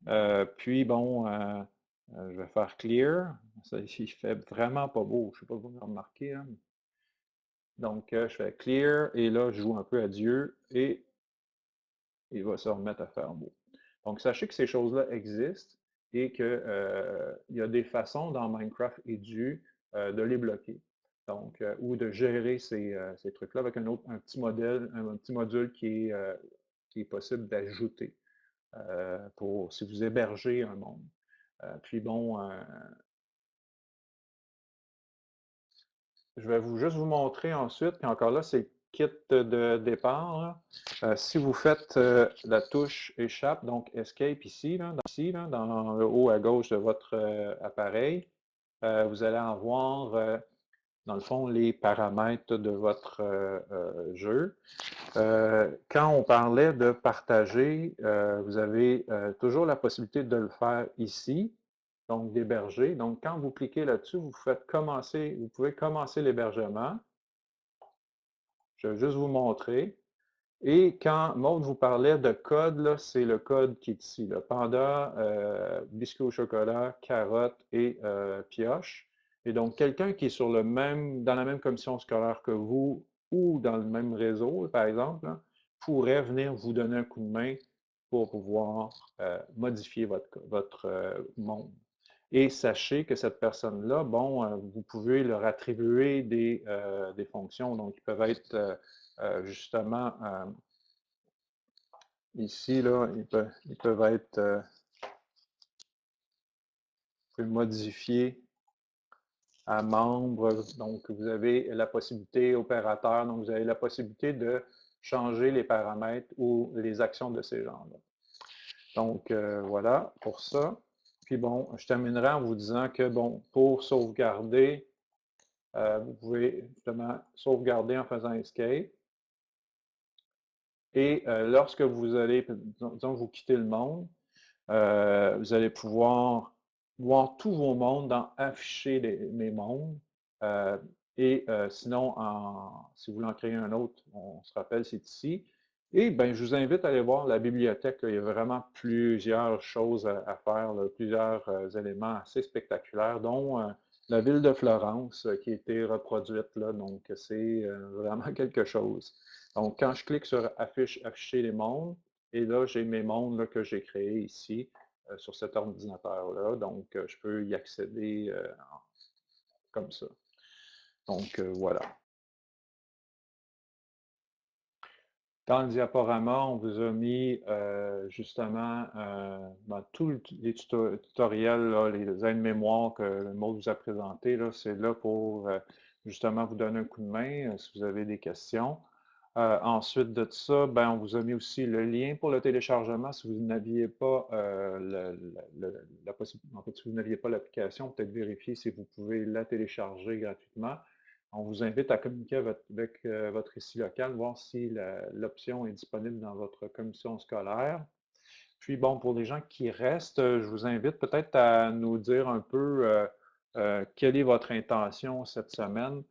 Euh, puis, bon, euh, je vais faire clear. Ça, il [laughs] fait vraiment pas beau. Je ne sais pas si vous remarquez. Donc, je fais clear et là, je joue un peu à Dieu et il va se remettre à faire beau. Donc, sachez que ces choses-là existent et qu'il y a des façons dans Minecraft Edu de les bloquer donc, euh, ou de gérer ces, euh, ces trucs-là avec un, autre, un petit modèle, un, petit module qui est, euh, qui est possible d'ajouter pour si vous hébergez un monde. puis bon, je vais vous juste vous montrer ensuite, puis encore là, c'est le kit de départ. si vous faites la touche échappe, donc escape ici, là, dans, là, dans le haut à gauche de votre appareil, vous allez avoir dans le fond, les paramètres de votre euh, euh, jeu. Euh, quand on parlait de partager, vous avez toujours la possibilité de le faire ici, donc d'héberger. Donc, quand vous cliquez là-dessus, vous faites commencer, vous pouvez commencer l'hébergement. Je vais juste vous montrer. Et quand Maud vous parlait de code, c'est le code qui est ici. Panda, biscuit au chocolat, carotte et pioche. Et donc, quelqu'un qui est sur le même, dans la même commission scolaire que vous ou dans le même réseau, par exemple, pourrait venir vous donner un coup de main pour pouvoir euh, modifier votre, votre euh, monde. Et sachez que cette personne-là, bon, euh, vous pouvez leur attribuer des, des, fonctions. Donc, ils peuvent être justement ici, là, ils peuvent, ils peuvent être vous pouvez modifier à membre. Donc, vous avez la possibilité, opérateur, donc vous avez la possibilité de changer les paramètres ou les actions de ces gens-là. Donc, euh, voilà pour ça. Puis bon, je terminerai en vous disant que, bon, pour sauvegarder, euh, vous pouvez justement sauvegarder en faisant escape. Et euh, lorsque vous allez, disons, vous quittez le monde, vous allez pouvoir voir tous vos mondes dans Afficher mes mondes. Euh, et euh, sinon, si vous voulez en créer un autre, on se rappelle, c'est ici. Et ben, je vous invite à aller voir la bibliothèque. Il y a vraiment plusieurs choses à, faire, plusieurs euh, éléments assez spectaculaires, dont la ville de Florence qui a été reproduite. Là, donc, c'est [laughs] vraiment quelque chose. Donc, quand je clique sur Affiche, Afficher les mondes, et là, j'ai mes mondes que j'ai créés ici. Euh, sur cet ordinateur-là. Donc, euh, je peux y accéder euh, comme ça. Donc, voilà. Dans le diaporama, on vous a mis justement ben, tous les tutoriels, les aides-mémoires que le mot vous a présentés. C'est là pour justement vous donner un coup de main si vous avez des questions. Euh, ensuite de ça, ben, on vous a mis aussi le lien pour le téléchargement si vous n'aviez pas euh, possibilité, en fait, si n'aviez pas l'application, peut-être vérifier si vous pouvez la télécharger gratuitement. On vous invite à communiquer avec, euh, votre ici local, voir si l'option est disponible dans votre commission scolaire. Puis bon, pour les gens qui restent, je vous invite peut-être à nous dire un peu quelle est votre intention cette semaine.